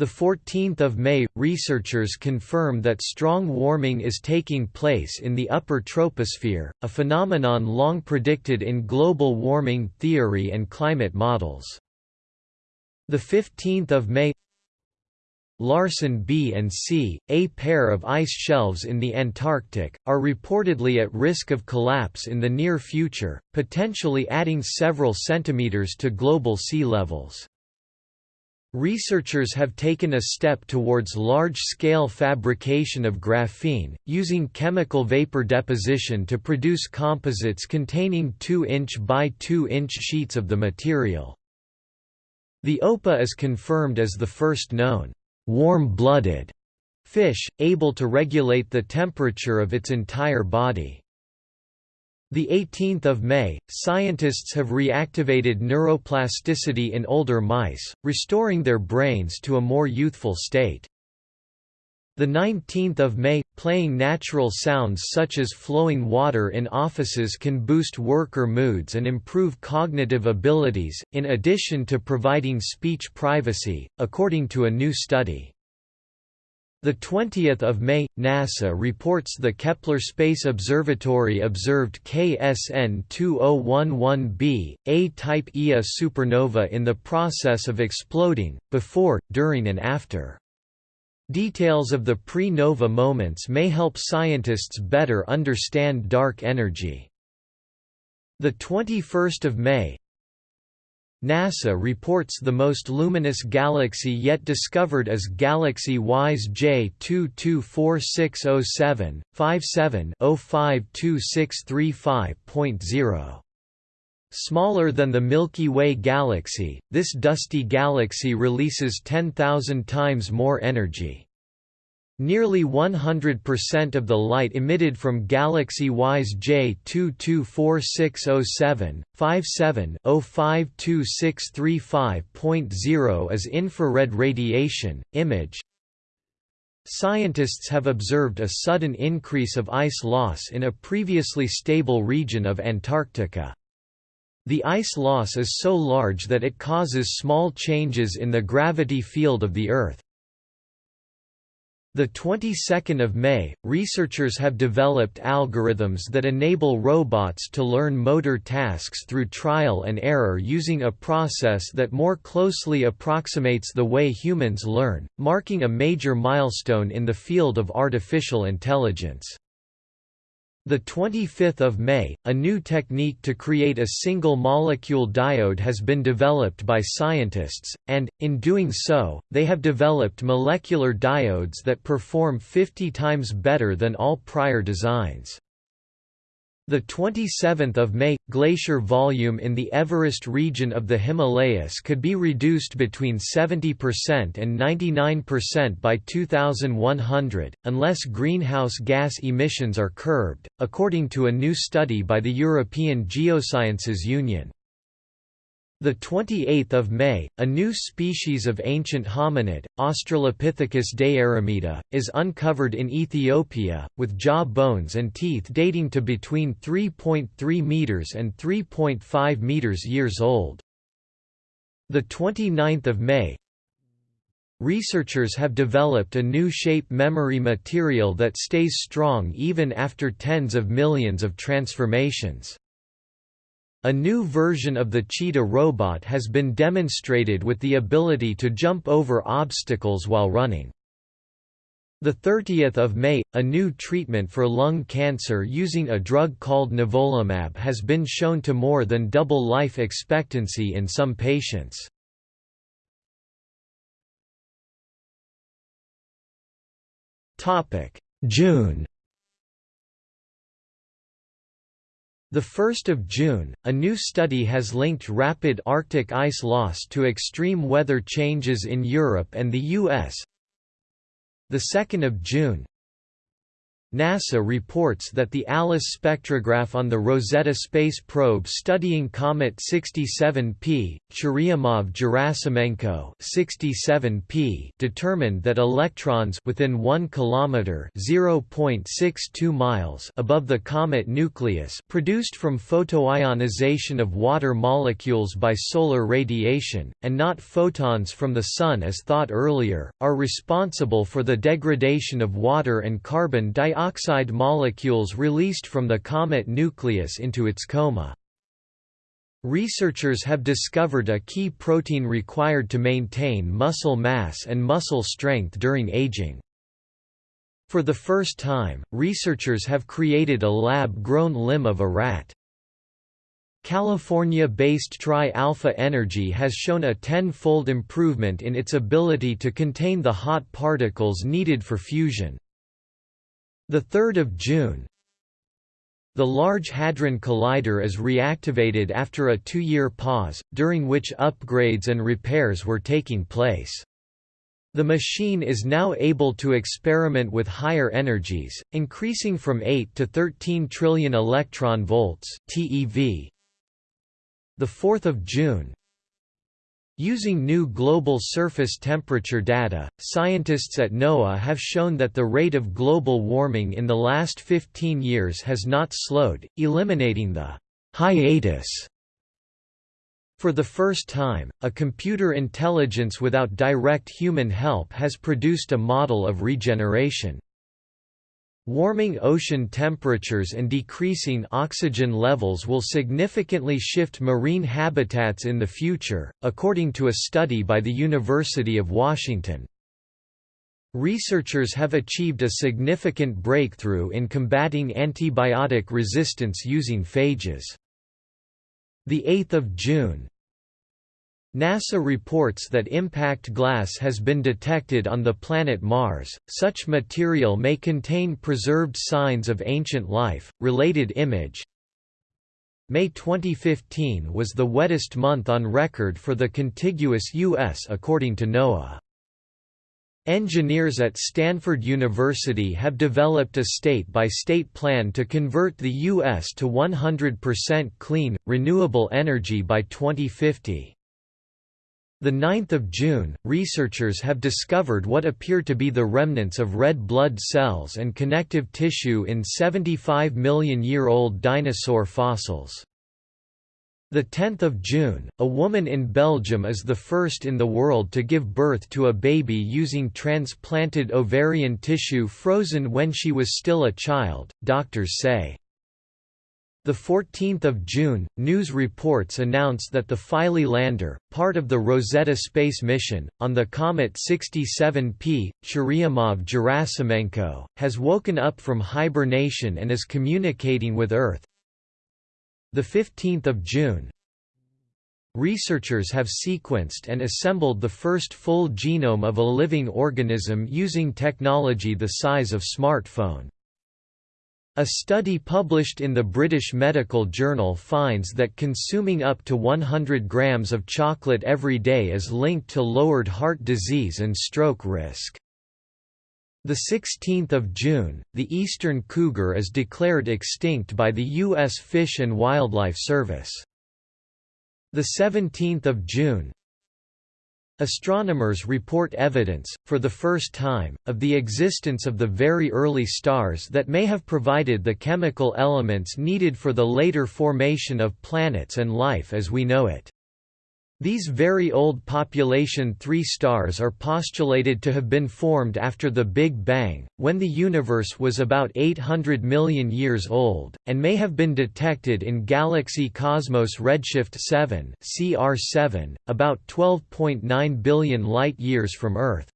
The 14th of May, researchers confirm that strong warming is taking place in the upper troposphere, a phenomenon long predicted in global warming theory and climate models. The 15th of May Larsen B and C, a pair of ice shelves in the Antarctic, are reportedly at risk of collapse in the near future, potentially adding several centimeters to global sea levels. Researchers have taken a step towards large-scale fabrication of graphene, using chemical vapor deposition to produce composites containing 2-inch by 2-inch sheets of the material. The opah is confirmed as the first known warm-blooded fish, able to regulate the temperature of its entire body. The 18th of May, scientists have reactivated neuroplasticity in older mice, restoring their brains to a more youthful state. The 19th of May, playing natural sounds such as flowing water in offices can boost worker moods and improve cognitive abilities, in addition to providing speech privacy, according to a new study. The 20th of May, NASA reports the Kepler Space Observatory observed KSN 2011b, a type Ia supernova in the process of exploding, before, during and after. Details of the pre-nova moments may help scientists better understand dark energy. The 21st of May, NASA reports the most luminous galaxy yet discovered as Galaxy WISE J 224607 57 052635.0. Smaller than the Milky Way galaxy, this dusty galaxy releases 10,000 times more energy. Nearly 100% of the light emitted from galaxy WISE J 224607 57 052635.0 is infrared radiation. Image Scientists have observed a sudden increase of ice loss in a previously stable region of Antarctica. The ice loss is so large that it causes small changes in the gravity field of the Earth. The 22nd of May, researchers have developed algorithms that enable robots to learn motor tasks through trial and error using a process that more closely approximates the way humans learn, marking a major milestone in the field of artificial intelligence. The 25th of May, a new technique to create a single molecule diode has been developed by scientists, and, in doing so, they have developed molecular diodes that perform 50 times better than all prior designs. The 27th of May glacier volume in the Everest region of the Himalayas could be reduced between 70% and 99% by 2100 unless greenhouse gas emissions are curbed, according to a new study by the European Geosciences Union. The 28th of May, a new species of ancient hominid, Australopithecus deyiremeda, is uncovered in Ethiopia, with jaw bones and teeth dating to between 3.3 meters and 3.5 meters years old. The 29th of May, Researchers have developed a new shape memory material that stays strong even after tens of millions of transformations. A new version of the cheetah robot has been demonstrated with the ability to jump over obstacles while running. The 30th of May, a new treatment for lung cancer using a drug called nivolumab has been shown to more than double life expectancy in some patients. June The 1st of June, a new study has linked rapid Arctic ice loss to extreme weather changes in Europe and the US. The 2nd of June, NASA reports that the ALICE spectrograph on the Rosetta space probe studying Comet 67P, Churyumov-Gerasimenko 67P determined that electrons within 1 kilometer (0.62 miles) above the comet nucleus produced from photoionization of water molecules by solar radiation, and not photons from the Sun as thought earlier, are responsible for the degradation of water and carbon dioxide oxide molecules released from the comet nucleus into its coma. Researchers have discovered a key protein required to maintain muscle mass and muscle strength during aging. For the first time, researchers have created a lab-grown limb of a rat. California-based Tri-Alpha Energy has shown a ten-fold improvement in its ability to contain the hot particles needed for fusion. The 3rd of June, the Large Hadron Collider is reactivated after a two-year pause, during which upgrades and repairs were taking place. The machine is now able to experiment with higher energies, increasing from 8 to 13 trillion electron volts (TeV). The 4th of June, Using new global surface temperature data, scientists at NOAA have shown that the rate of global warming in the last 15 years has not slowed, eliminating the hiatus For the first time, a computer intelligence without direct human help has produced a model of regeneration. Warming ocean temperatures and decreasing oxygen levels will significantly shift marine habitats in the future, according to a study by the University of Washington. Researchers have achieved a significant breakthrough in combating antibiotic resistance using phages. 8 June NASA reports that impact glass has been detected on the planet Mars. Such material may contain preserved signs of ancient life. Related image May 2015 was the wettest month on record for the contiguous U.S. according to NOAA. Engineers at Stanford University have developed a state-by-state -state plan to convert the U.S. to 100% clean, renewable energy by 2050. The 9th of June, researchers have discovered what appear to be the remnants of red blood cells and connective tissue in 75 million year old dinosaur fossils. The 10th of June, a woman in Belgium is the first in the world to give birth to a baby using transplanted ovarian tissue frozen when she was still a child, doctors say. The 14th of June, news reports announced that the Philae lander, part of the Rosetta space mission, on the comet 67P Churyumov-Gerasimenko, has woken up from hibernation and is communicating with Earth. The 15th of June, Researchers have sequenced and assembled the first full genome of a living organism using technology the size of a smartphone. A study published in the British Medical Journal finds that consuming up to 100 grams of chocolate every day is linked to lowered heart disease and stroke risk. The 16th of June, the eastern cougar is declared extinct by the U.S. Fish and Wildlife Service. The 17th of June, Astronomers report evidence, for the first time, of the existence of the very early stars that may have provided the chemical elements needed for the later formation of planets and life as we know it. These very old population 3 stars are postulated to have been formed after the Big Bang, when the universe was about 800 million years old, and may have been detected in galaxy Cosmos redshift 7 CR7, about 12.9 billion light-years from Earth.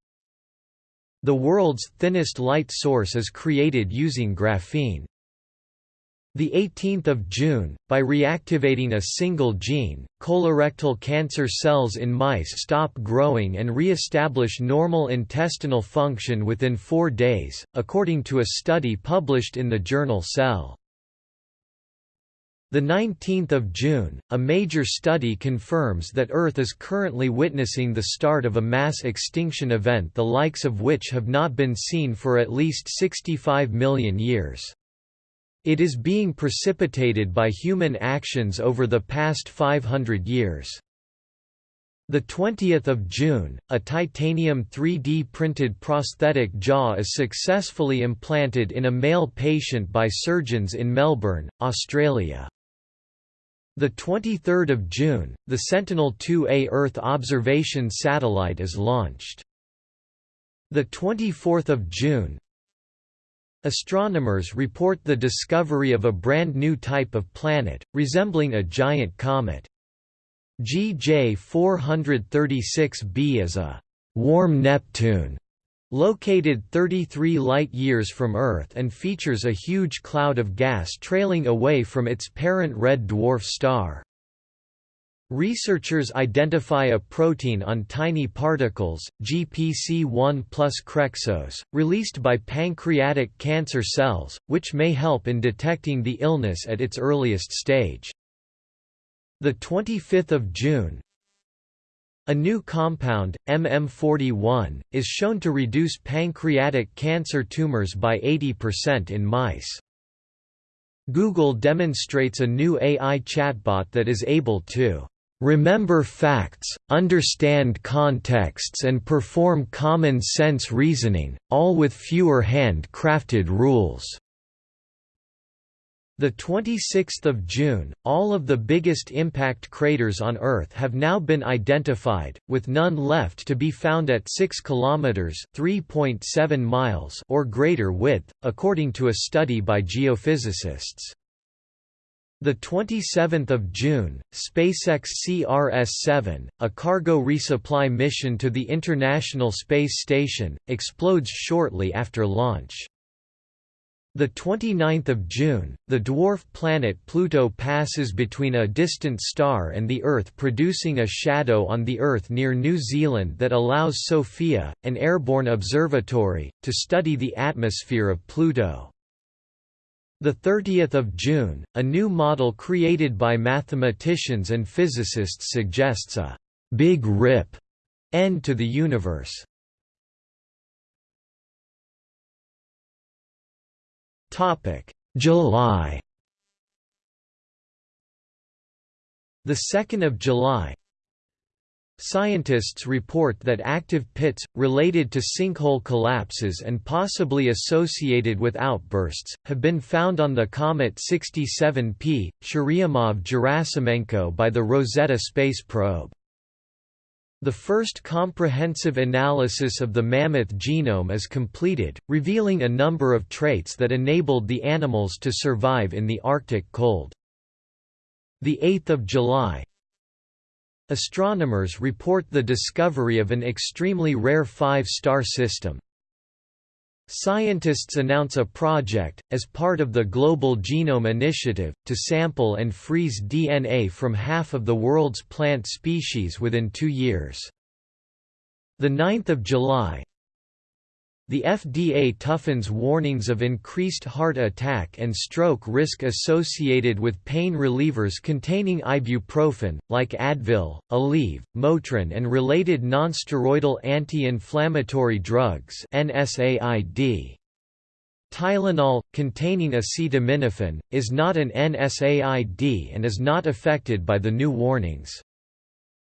The world's thinnest light source is created using graphene. The 18th of June, by reactivating a single gene, colorectal cancer cells in mice stop growing and re-establish normal intestinal function within 4 days, according to a study published in the journal Cell. The 19th of June, a major study confirms that Earth is currently witnessing the start of a mass extinction event the likes of which have not been seen for at least 65 million years. It is being precipitated by human actions over the past 500 years. The 20th of June, a titanium 3D printed prosthetic jaw is successfully implanted in a male patient by surgeons in Melbourne, Australia. The 23rd of June, the Sentinel-2A Earth observation satellite is launched. The 24th of June, Astronomers report the discovery of a brand new type of planet, resembling a giant comet. GJ 436b is a «warm Neptune» located 33 light-years from Earth and features a huge cloud of gas trailing away from its parent red dwarf star. Researchers identify a protein on tiny particles, GPC1 plus Krexose, released by pancreatic cancer cells, which may help in detecting the illness at its earliest stage. 25 June A new compound, MM41, is shown to reduce pancreatic cancer tumors by 80% in mice. Google demonstrates a new AI chatbot that is able to remember facts, understand contexts and perform common-sense reasoning, all with fewer hand-crafted rules." The 26th of June, all of the biggest impact craters on Earth have now been identified, with none left to be found at 6 kilometers (3.7 miles) or greater width, according to a study by geophysicists. The 27th of June, SpaceX CRS-7, a cargo resupply mission to the International Space Station, explodes shortly after launch. The 29th of June, the dwarf planet Pluto passes between a distant star and the Earth producing a shadow on the Earth near New Zealand that allows SOFIA, an airborne observatory, to study the atmosphere of Pluto. The 30th of June, a new model created by mathematicians and physicists suggests a «Big Rip» end to the universe. July The 2nd of July Scientists report that active pits, related to sinkhole collapses and possibly associated with outbursts, have been found on the comet 67P, Churyumov-Gerasimenko by the Rosetta space probe. The first comprehensive analysis of the mammoth genome is completed, revealing a number of traits that enabled the animals to survive in the Arctic cold. 8 July Astronomers report the discovery of an extremely rare five-star system, Scientists announce a project, as part of the Global Genome Initiative, to sample and freeze DNA from half of the world's plant species within two years. 9 July the FDA toughens warnings of increased heart attack and stroke risk associated with pain relievers containing ibuprofen, like Advil, Aleve, Motrin and related nonsteroidal anti-inflammatory drugs NSAID. Tylenol, containing acetaminophen, is not an NSAID and is not affected by the new warnings.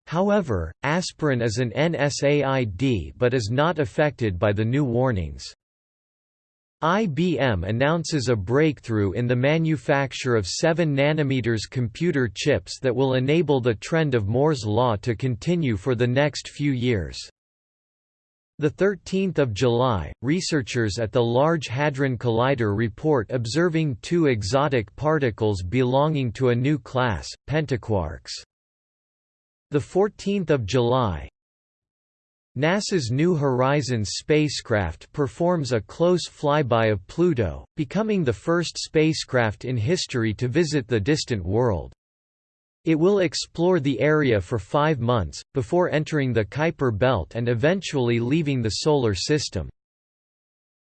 However, aspirin is an NSAID but is not affected by the new warnings. IBM announces a breakthrough in the manufacture of 7 nm computer chips that will enable the trend of Moore's law to continue for the next few years. 13 July, researchers at the Large Hadron Collider report observing two exotic particles belonging to a new class, pentaquarks. The 14th of July, NASA's New Horizons spacecraft performs a close flyby of Pluto, becoming the first spacecraft in history to visit the distant world. It will explore the area for five months, before entering the Kuiper belt and eventually leaving the Solar System.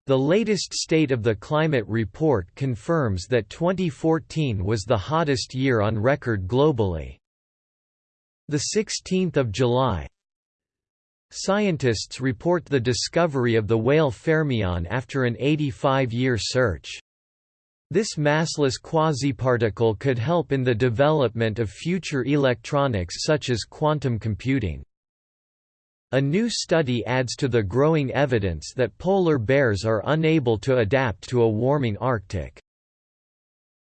The latest State of the Climate report confirms that 2014 was the hottest year on record globally. The 16th of July. Scientists report the discovery of the Weyl Fermion after an 85-year search. This massless quasiparticle could help in the development of future electronics such as quantum computing. A new study adds to the growing evidence that polar bears are unable to adapt to a warming Arctic.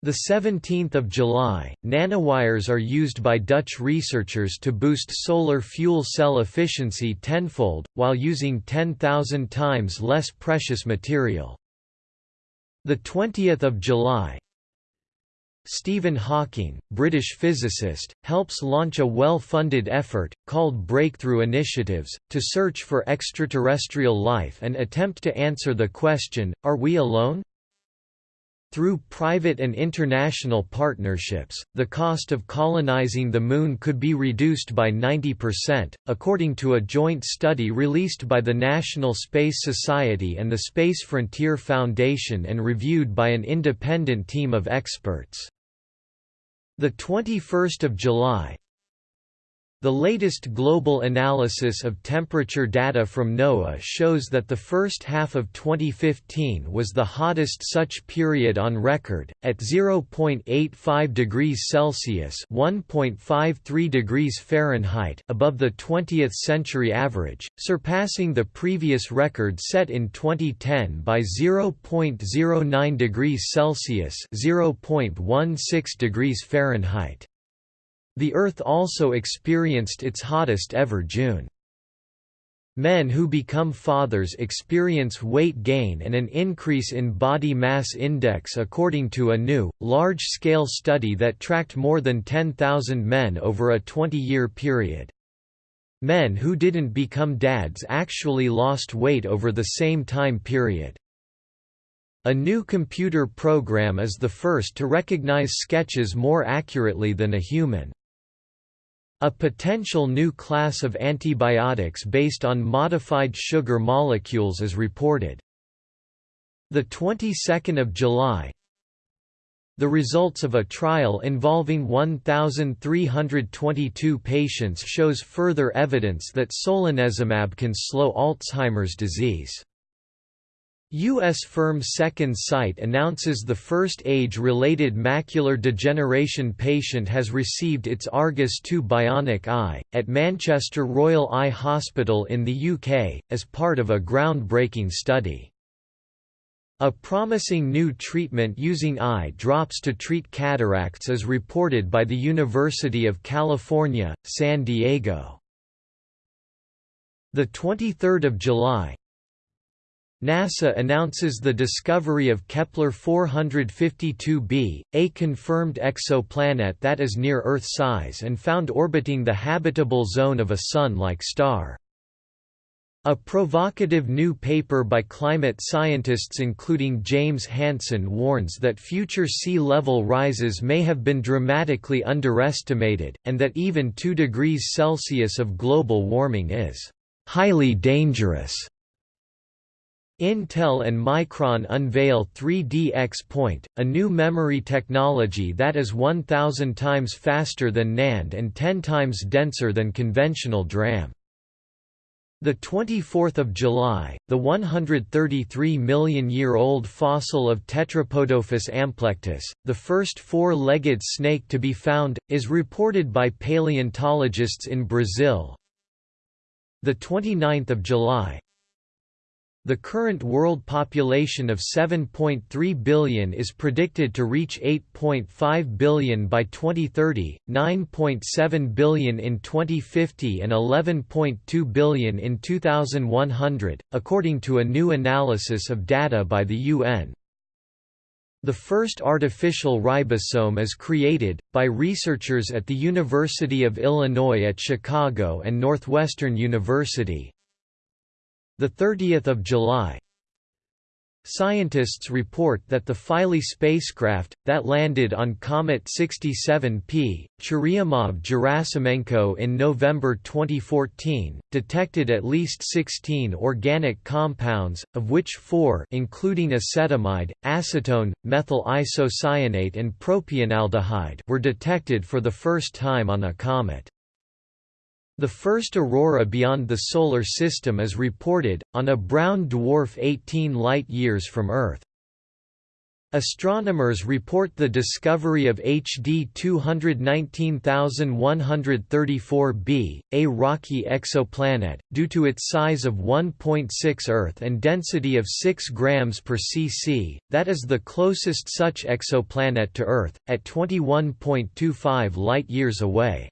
The 17th of July, nanowires are used by Dutch researchers to boost solar fuel cell efficiency tenfold, while using 10,000 times less precious material. The 20th of July, Stephen Hawking, British physicist, helps launch a well-funded effort, called Breakthrough Initiatives, to search for extraterrestrial life and attempt to answer the question, are we alone? Through private and international partnerships, the cost of colonizing the Moon could be reduced by 90%, according to a joint study released by the National Space Society and the Space Frontier Foundation and reviewed by an independent team of experts. 21 July The latest global analysis of temperature data from NOAA shows that the first half of 2015 was the hottest such period on record, at 0.85 degrees Celsius (1.53 degrees Fahrenheit) above the 20th century average, surpassing the previous record set in 2010 by 0.09 degrees Celsius (0.16 degrees Fahrenheit). The Earth also experienced its hottest ever June. Men who become fathers experience weight gain and an increase in body mass index according to a new, large-scale study that tracked more than 10,000 men over a 20-year period. Men who didn't become dads actually lost weight over the same time period. A new computer program is the first to recognize sketches more accurately than a human. A potential new class of antibiotics based on modified sugar molecules is reported. The 22nd of July, the results of a trial involving 1,322 patients shows further evidence that solanezumab can slow Alzheimer's disease. U.S. firm Second Sight announces the first age-related macular degeneration patient has received its Argus II bionic eye, at Manchester Royal Eye Hospital in the UK, as part of a groundbreaking study. A promising new treatment using eye drops to treat cataracts is reported by the University of California, San Diego. The 23rd of July, NASA announces the discovery of Kepler-452b, a confirmed exoplanet that is near Earth size and found orbiting the habitable zone of a Sun-like star. A provocative new paper by climate scientists including James Hansen warns that future sea level rises may have been dramatically underestimated, and that even 2 degrees Celsius of global warming is highly dangerous. Intel and Micron unveil 3D X-Point, a new memory technology that is 1,000 times faster than NAND and 10 times denser than conventional DRAM. The 24th of July, the 133 million year old fossil of Tetrapodophis amplectus, the first four-legged snake to be found, is reported by paleontologists in Brazil. The 29th of July, the current world population of 7.3 billion is predicted to reach 8.5 billion by 2030, 9.7 billion in 2050 and 11.2 billion in 2100, according to a new analysis of data by the UN. The first artificial ribosome is created, by researchers at the University of Illinois at Chicago and Northwestern University, the 30th of July. Scientists report that the Philae spacecraft, that landed on Comet 67P, Churyumov-Gerasimenko in November 2014, detected at least 16 organic compounds, of which four including acetamide, acetone, methyl isocyanate and propionaldehyde were detected for the first time on a comet. The first aurora beyond the Solar System is reported, on a brown dwarf 18 light-years from Earth. Astronomers report the discovery of HD 219134b, a rocky exoplanet, due to its size of 1.6 Earth and density of 6 grams per cc, that is the closest such exoplanet to Earth, at 21.25 light-years away.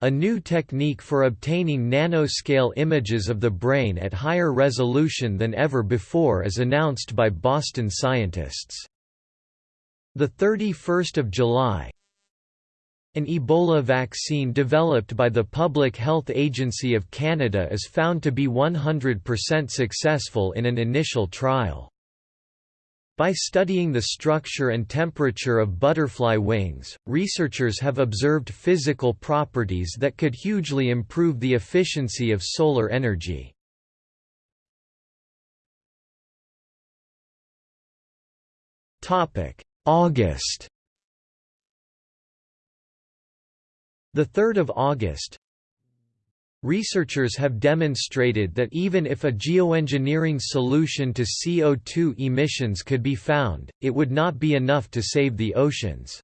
A new technique for obtaining nanoscale images of the brain at higher resolution than ever before is announced by Boston scientists. The 31st of July, an Ebola vaccine developed by the Public Health Agency of Canada is found to be 100% successful in an initial trial. By studying the structure and temperature of butterfly wings, researchers have observed physical properties that could hugely improve the efficiency of solar energy. August 3rd of August Researchers have demonstrated that even if a geoengineering solution to CO2 emissions could be found, it would not be enough to save the oceans.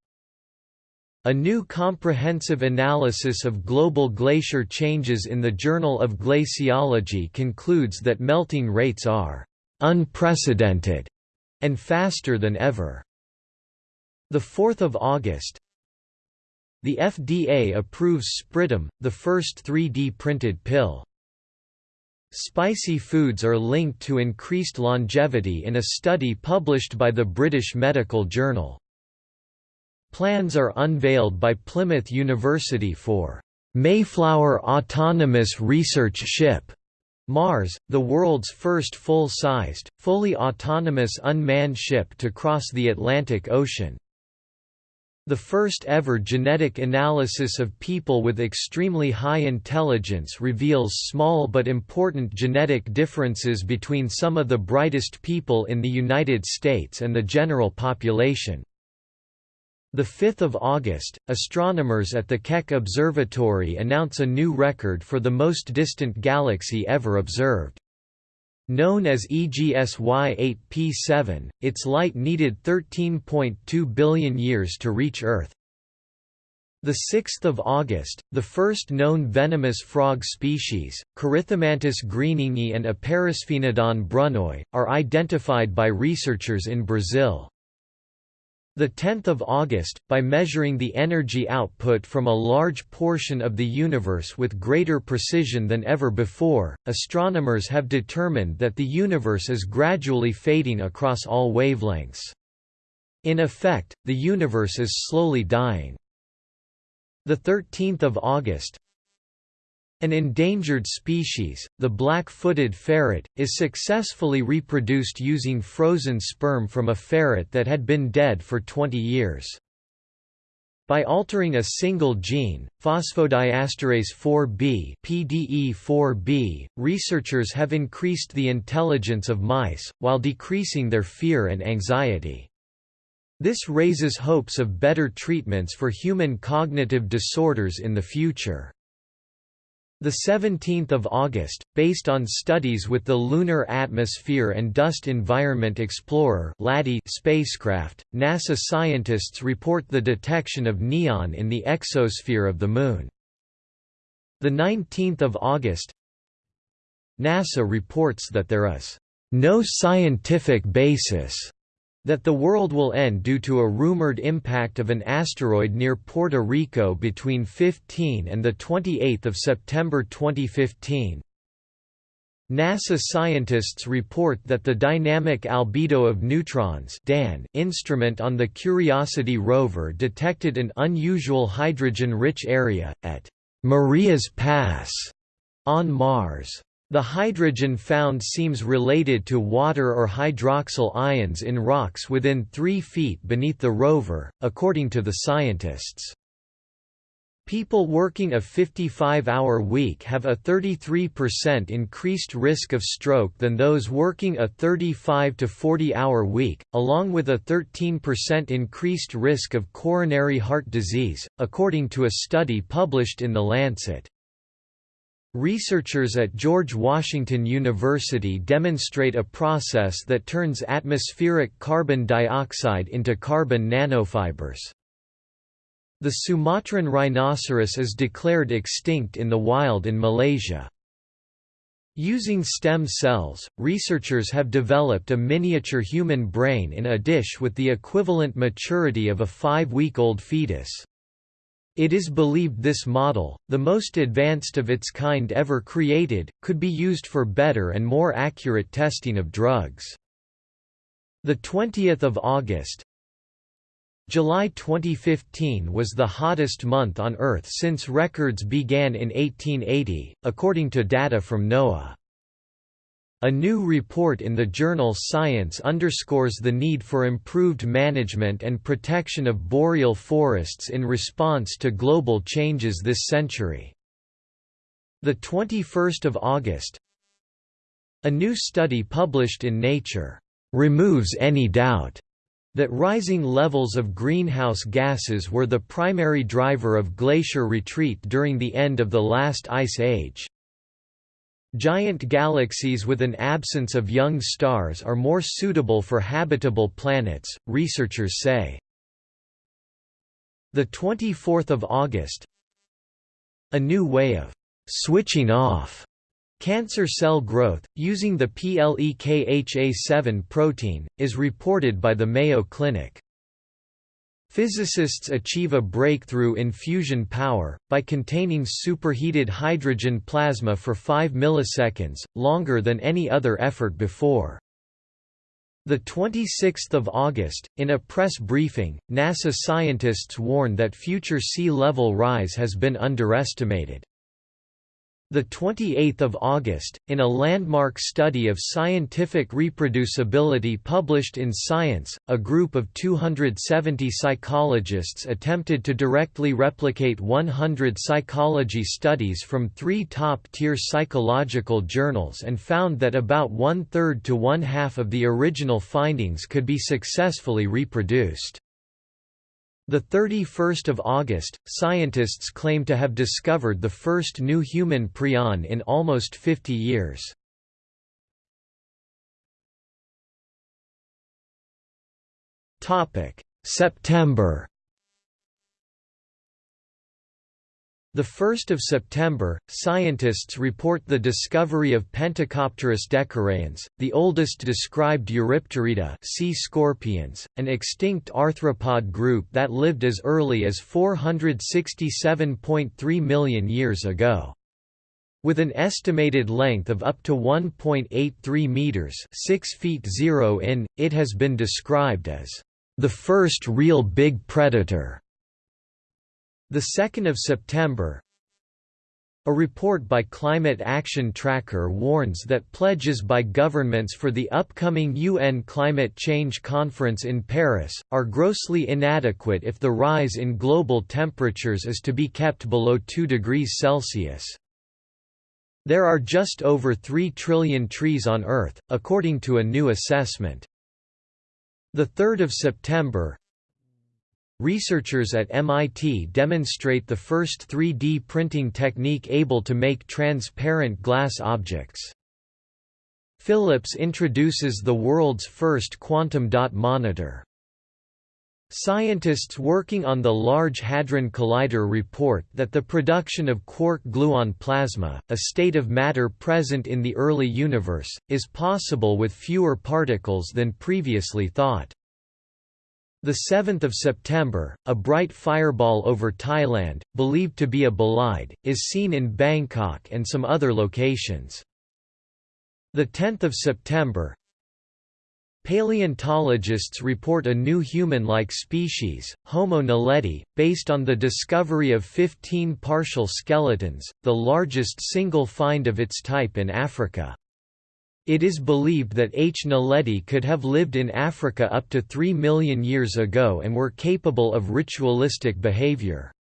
A new comprehensive analysis of global glacier changes in the Journal of Glaciology concludes that melting rates are unprecedented and faster than ever. The 4th of August, the FDA approves Spritam, the first 3D printed pill. Spicy foods are linked to increased longevity in a study published by the British Medical Journal. Plans are unveiled by Plymouth University for Mayflower Autonomous Research Ship Mars, the world's first full-sized, fully autonomous unmanned ship to cross the Atlantic Ocean. The first ever genetic analysis of people with extremely high intelligence reveals small but important genetic differences between some of the brightest people in the United States and the general population. The 5th of August, astronomers at the Keck Observatory announce a new record for the most distant galaxy ever observed. Known as EGSY 8P7, its light needed 13.2 billion years to reach Earth. The 6th of August, the first known venomous frog species, Corythomantis greeningi and Aparasphenodon brunoi, are identified by researchers in Brazil. The 10th of August, by measuring the energy output from a large portion of the universe with greater precision than ever before, astronomers have determined that the universe is gradually fading across all wavelengths. In effect, the universe is slowly dying. The 13th of August, an endangered species, the black-footed ferret, is successfully reproduced using frozen sperm from a ferret that had been dead for 20 years. By altering a single gene, phosphodiesterase 4b PDE4B, researchers have increased the intelligence of mice, while decreasing their fear and anxiety. This raises hopes of better treatments for human cognitive disorders in the future. The 17th of August, based on studies with the Lunar Atmosphere and Dust Environment Explorer spacecraft, NASA scientists report the detection of neon in the exosphere of the Moon. The 19th of August, NASA reports that there is no scientific basis that the world will end due to a rumored impact of an asteroid near Puerto Rico between 15 and 28 September 2015. NASA scientists report that the Dynamic Albedo of Neutrons DAN instrument on the Curiosity rover detected an unusual hydrogen-rich area, at Marias Pass on Mars. The hydrogen found seems related to water or hydroxyl ions in rocks within 3 feet beneath the rover, according to the scientists. People working a 55-hour week have a 33% increased risk of stroke than those working a 35 to 40-hour week, along with a 13% increased risk of coronary heart disease, according to a study published in The Lancet. Researchers at George Washington University demonstrate a process that turns atmospheric carbon dioxide into carbon nanofibers. The Sumatran rhinoceros is declared extinct in the wild in Malaysia. Using stem cells, researchers have developed a miniature human brain in a dish with the equivalent maturity of a five-week-old fetus. It is believed this model, the most advanced of its kind ever created, could be used for better and more accurate testing of drugs. The 20th of August, July 2015 was the hottest month on Earth since records began in 1880, according to data from NOAA. A new report in the journal Science underscores the need for improved management and protection of boreal forests in response to global changes this century. The 21st of August, a new study published in Nature removes any doubt that rising levels of greenhouse gases were the primary driver of glacier retreat during the end of the last ice age. Giant galaxies with an absence of young stars are more suitable for habitable planets, researchers say. The 24th of August A new way of switching off Cancer cell growth, using the PLEKHA7 protein, is reported by the Mayo Clinic. Physicists achieve a breakthrough in fusion power, by containing superheated hydrogen plasma for 5 milliseconds, longer than any other effort before. The 26th of August, in a press briefing, NASA scientists warn that future sea level rise has been underestimated. The 28th of August, in a landmark study of scientific reproducibility published in Science, a group of 270 psychologists attempted to directly replicate 100 psychology studies from three top-tier psychological journals and found that about one-third to one-half of the original findings could be successfully reproduced. The 31st of August, scientists claim to have discovered the first new human prion in almost 50 years. Topic: September The 1st of September, scientists report the discovery of Pentecopterus decarans, the oldest described Eurypterida sea scorpions, an extinct arthropod group that lived as early as 467.3 million years ago. With an estimated length of up to 1.83 meters, 6 feet 0 in, it has been described as the first real big predator the 2nd of September, a report by Climate Action Tracker warns that pledges by governments for the upcoming UN Climate Change Conference in Paris, are grossly inadequate if the rise in global temperatures is to be kept below 2 degrees Celsius. There are just over 3 trillion trees on Earth, according to a new assessment. 3 September, Researchers at MIT demonstrate the first 3D printing technique able to make transparent glass objects. Philips introduces the world's first quantum dot monitor. Scientists working on the Large Hadron Collider report that the production of quark-gluon plasma, a state of matter present in the early universe, is possible with fewer particles than previously thought. The 7th of September, a bright fireball over Thailand, believed to be a bolide, is seen in Bangkok and some other locations. The 10th of September, Paleontologists report a new human-like species, Homo naledi, based on the discovery of 15 partial skeletons, the largest single find of its type in Africa. It is believed that H. naledi could have lived in Africa up to 3 million years ago and were capable of ritualistic behavior.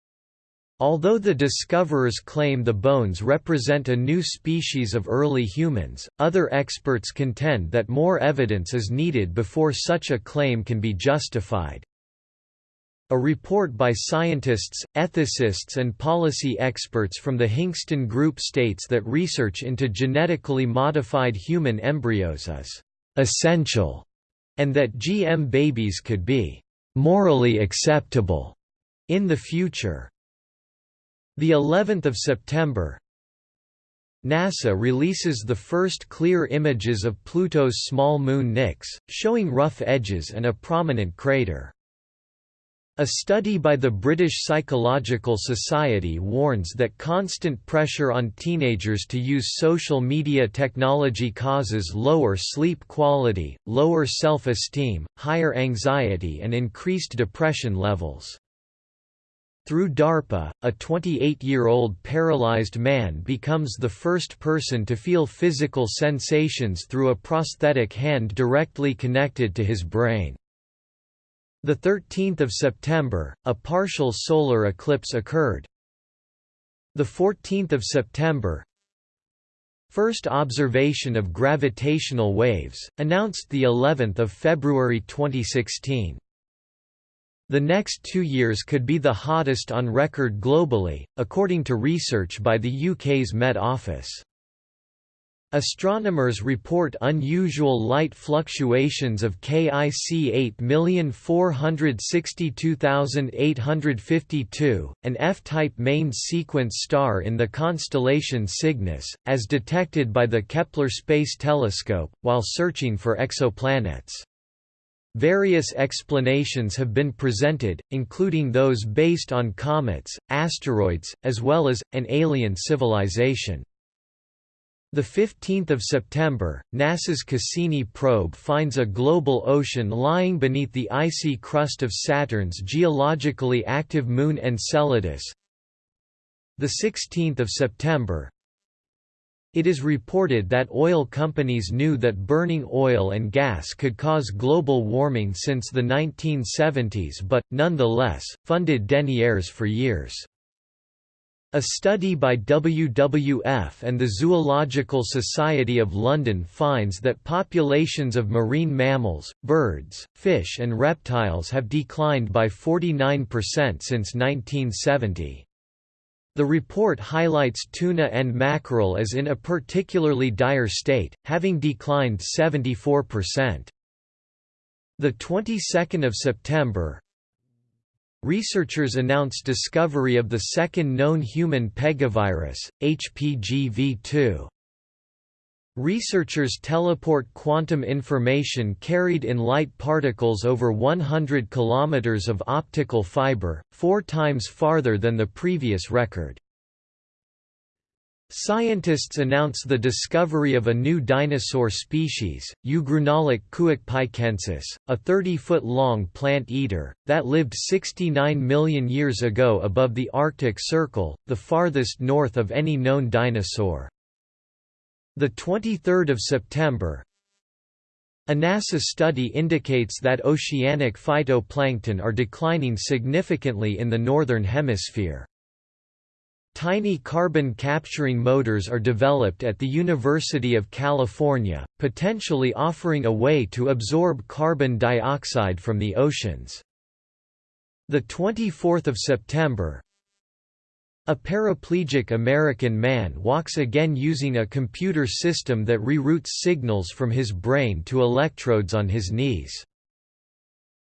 Although the discoverers claim the bones represent a new species of early humans, other experts contend that more evidence is needed before such a claim can be justified. A report by scientists, ethicists and policy experts from the Hinxton Group states that research into genetically modified human embryos is «essential» and that GM babies could be «morally acceptable» in the future. The 11th of September, NASA releases the first clear images of Pluto's small moon Nix, showing rough edges and a prominent crater. A study by the British Psychological Society warns that constant pressure on teenagers to use social media technology causes lower sleep quality, lower self-esteem, higher anxiety and increased depression levels. Through DARPA, a 28-year-old paralyzed man becomes the first person to feel physical sensations through a prosthetic hand directly connected to his brain. The 13th of September, a partial solar eclipse occurred. The 14th of September, first observation of gravitational waves, announced the 11th of February 2016. The next two years could be the hottest on record globally, according to research by the UK's Met Office. Astronomers report unusual light fluctuations of KIC 8462852, an F-type main sequence star in the constellation Cygnus, as detected by the Kepler Space Telescope, while searching for exoplanets. Various explanations have been presented, including those based on comets, asteroids, as well as, an alien civilization. The 15th of September, NASA's Cassini probe finds a global ocean lying beneath the icy crust of Saturn's geologically active moon Enceladus. The 16th of September, it is reported that oil companies knew that burning oil and gas could cause global warming since the 1970s but, nonetheless, funded deniers for years. A study by WWF and the Zoological Society of London finds that populations of marine mammals, birds, fish and reptiles have declined by 49% since 1970. The report highlights tuna and mackerel as in a particularly dire state, having declined 74%. The 22nd of September, Researchers announced discovery of the second known human pegavirus, HPGV2. Researchers teleport quantum information carried in light particles over 100 km of optical fiber, four times farther than the previous record. Scientists announce the discovery of a new dinosaur species, Ugrunaaluk kuukpikensis, a 30-foot-long plant-eater, that lived 69 million years ago above the Arctic Circle, the farthest north of any known dinosaur. 23 September, a NASA study indicates that oceanic phytoplankton are declining significantly in the Northern Hemisphere. Tiny carbon-capturing motors are developed at the University of California, potentially offering a way to absorb carbon dioxide from the oceans. 24 September A paraplegic American man walks again using a computer system that reroutes signals from his brain to electrodes on his knees.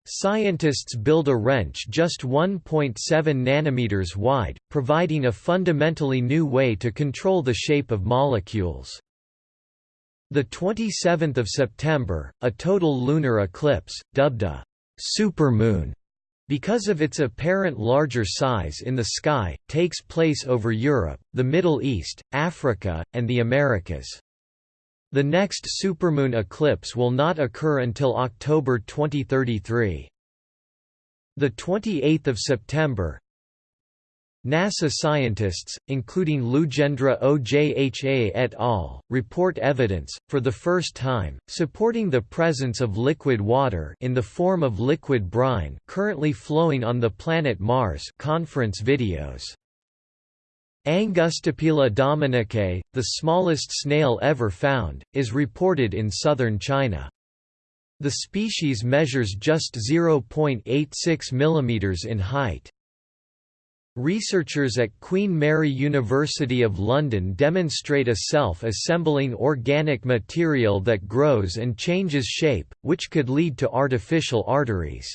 Scientists build a wrench just 1.7 nanometers wide, providing a fundamentally new way to control the shape of molecules. The 27th of September, a total lunar eclipse, dubbed a supermoon because of its apparent larger size in the sky, takes place over Europe, the Middle East, Africa, and the Americas. The next supermoon eclipse will not occur until October 2033. The 28th of September, NASA scientists, including Lujendra Ojha et al., report evidence, for the first time, supporting the presence of liquid water in the form of liquid brine currently flowing on the planet Mars conference videos. Angustopila dominikae, the smallest snail ever found, is reported in southern China. The species measures just 0.86 mm in height. Researchers at Queen Mary University of London demonstrate a self-assembling organic material that grows and changes shape, which could lead to artificial arteries.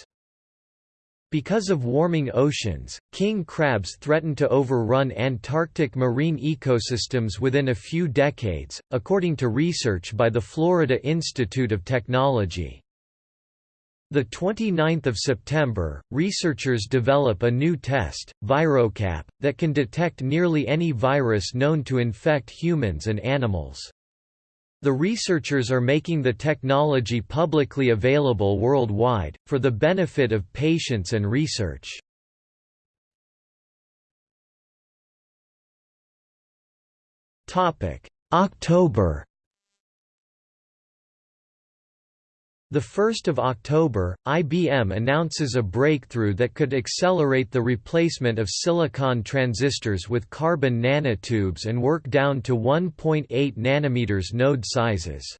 Because of warming oceans, king crabs threaten to overrun Antarctic marine ecosystems within a few decades, according to research by the Florida Institute of Technology. The 29th of September, researchers develop a new test, ViroCap, that can detect nearly any virus known to infect humans and animals. The researchers are making the technology publicly available worldwide, for the benefit of patients and research. October The 1st of October, IBM announces a breakthrough that could accelerate the replacement of silicon transistors with carbon nanotubes and work down to 1.8 nanometers node sizes.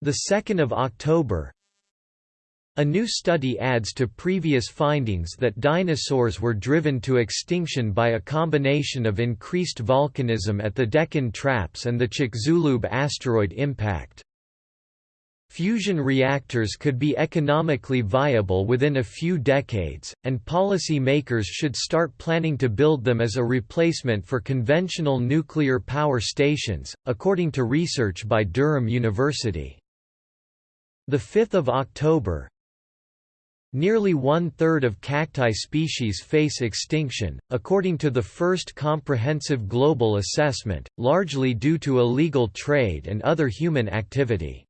The 2nd of October, a new study adds to previous findings that dinosaurs were driven to extinction by a combination of increased volcanism at the Deccan Traps and the Chicxulub asteroid impact. Fusion reactors could be economically viable within a few decades, and policy makers should start planning to build them as a replacement for conventional nuclear power stations, according to research by Durham University. 5 October, Nearly one-third of cacti species face extinction, according to the first comprehensive global assessment, largely due to illegal trade and other human activity.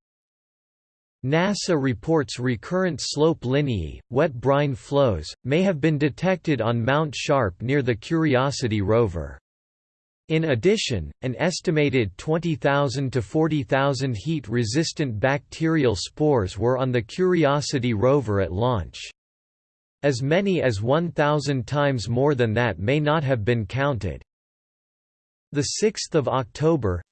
NASA reports recurrent slope lineae, wet brine flows, may have been detected on Mount Sharp near the Curiosity rover. In addition, an estimated 20,000 to 40,000 heat-resistant bacterial spores were on the Curiosity rover at launch. As many as 1,000 times more than that may not have been counted. 6 October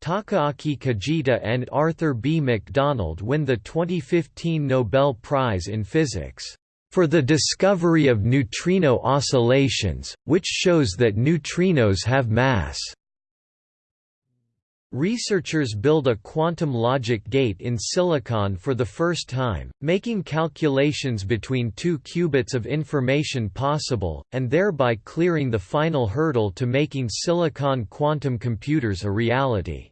Takaaki Kajita and Arthur B. McDonald win the 2015 Nobel Prize in Physics for the discovery of neutrino oscillations, which shows that neutrinos have mass. Researchers build a quantum logic gate in silicon for the first time, making calculations between two qubits of information possible, and thereby clearing the final hurdle to making silicon quantum computers a reality.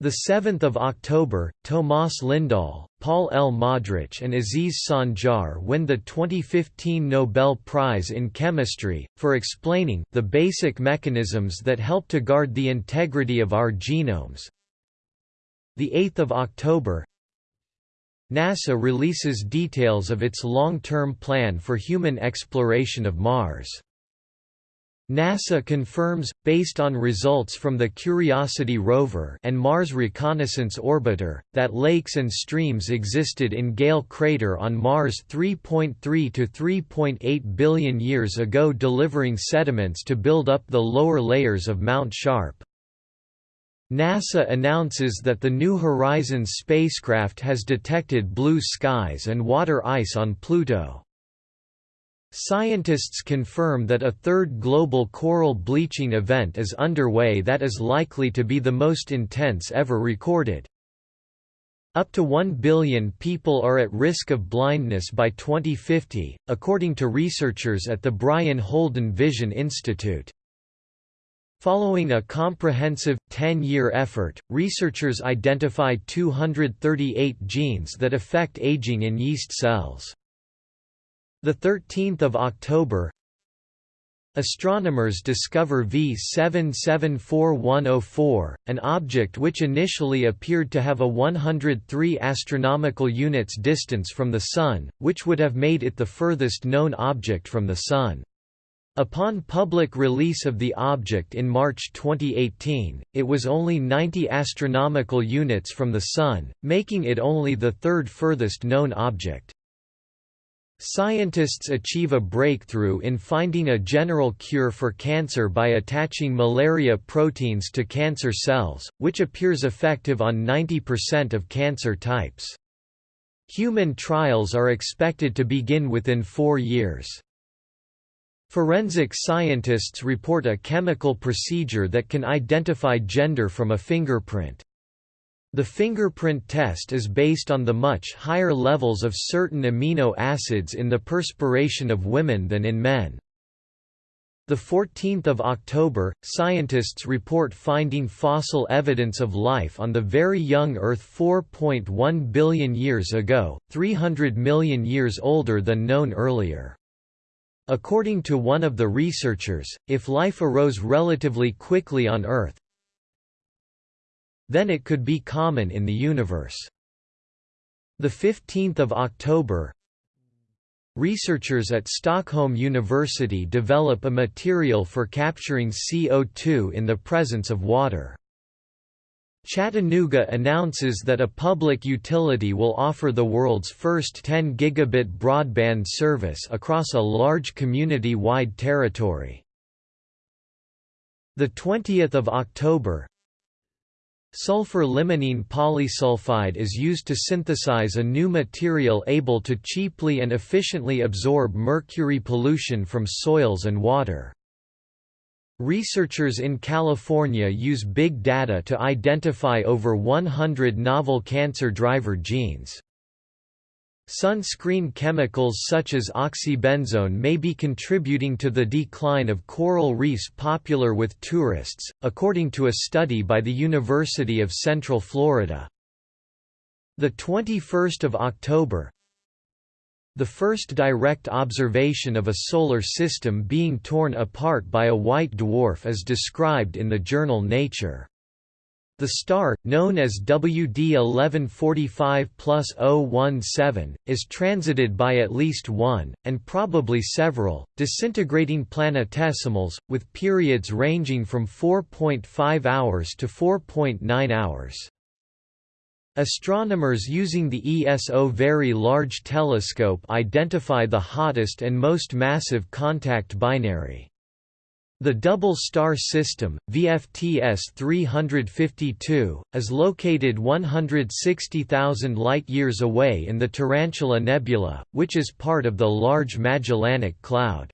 The 7th of October, Tomas Lindahl, Paul L. Modrich and Aziz Sancar win the 2015 Nobel Prize in Chemistry, for explaining the basic mechanisms that help to guard the integrity of our genomes. The 8th of October, NASA releases details of its long-term plan for human exploration of Mars. NASA confirms, based on results from the Curiosity rover and Mars Reconnaissance Orbiter, that lakes and streams existed in Gale crater on Mars 3.3 to 3.8 billion years ago delivering sediments to build up the lower layers of Mount Sharp. NASA announces that the New Horizons spacecraft has detected blue skies and water ice on Pluto. Scientists confirm that a third global coral bleaching event is underway that is likely to be the most intense ever recorded. Up to 1 billion people are at risk of blindness by 2050, according to researchers at the Brien Holden Vision Institute. Following a comprehensive, 10-year effort, researchers identified 238 genes that affect aging in yeast cells. The 13th of October Astronomers discover V774104, an object which initially appeared to have a 103 astronomical units distance from the Sun, which would have made it the furthest known object from the Sun. Upon public release of the object in March 2018, it was only 90 astronomical units from the Sun, making it only the third furthest known object. Scientists achieve a breakthrough in finding a general cure for cancer by attaching malaria proteins to cancer cells, which appears effective on 90% of cancer types. Human trials are expected to begin within four years. Forensic scientists report a chemical procedure that can identify gender from a fingerprint. The fingerprint test is based on the much higher levels of certain amino acids in the perspiration of women than in men. The 14th of October, scientists report finding fossil evidence of life on the very young Earth 4.1 billion years ago, 300 million years older than known earlier. According to one of the researchers, if life arose relatively quickly on Earth, then it could be common in the universe. The 15th of October, Researchers at Stockholm University develop a material for capturing CO2 in the presence of water. Chattanooga announces that a public utility will offer the world's first 10 gigabit broadband service across a large community-wide territory. The 20th of October, Sulfur limonene polysulfide is used to synthesize a new material able to cheaply and efficiently absorb mercury pollution from soils and water. Researchers in California use big data to identify over 100 novel cancer driver genes. Sunscreen chemicals such as oxybenzone may be contributing to the decline of coral reefs popular with tourists, according to a study by the University of Central Florida. The 21st of October, the first direct observation of a solar system being torn apart by a white dwarf is described in the journal Nature. The star, known as WD 1145 plus 017, is transited by at least one, and probably several, disintegrating planetesimals, with periods ranging from 4.5 hours to 4.9 hours. Astronomers using the ESO Very Large Telescope identify the hottest and most massive contact binary. The double star system, VFTS 352, is located 160,000 light-years away in the Tarantula Nebula, which is part of the Large Magellanic Cloud.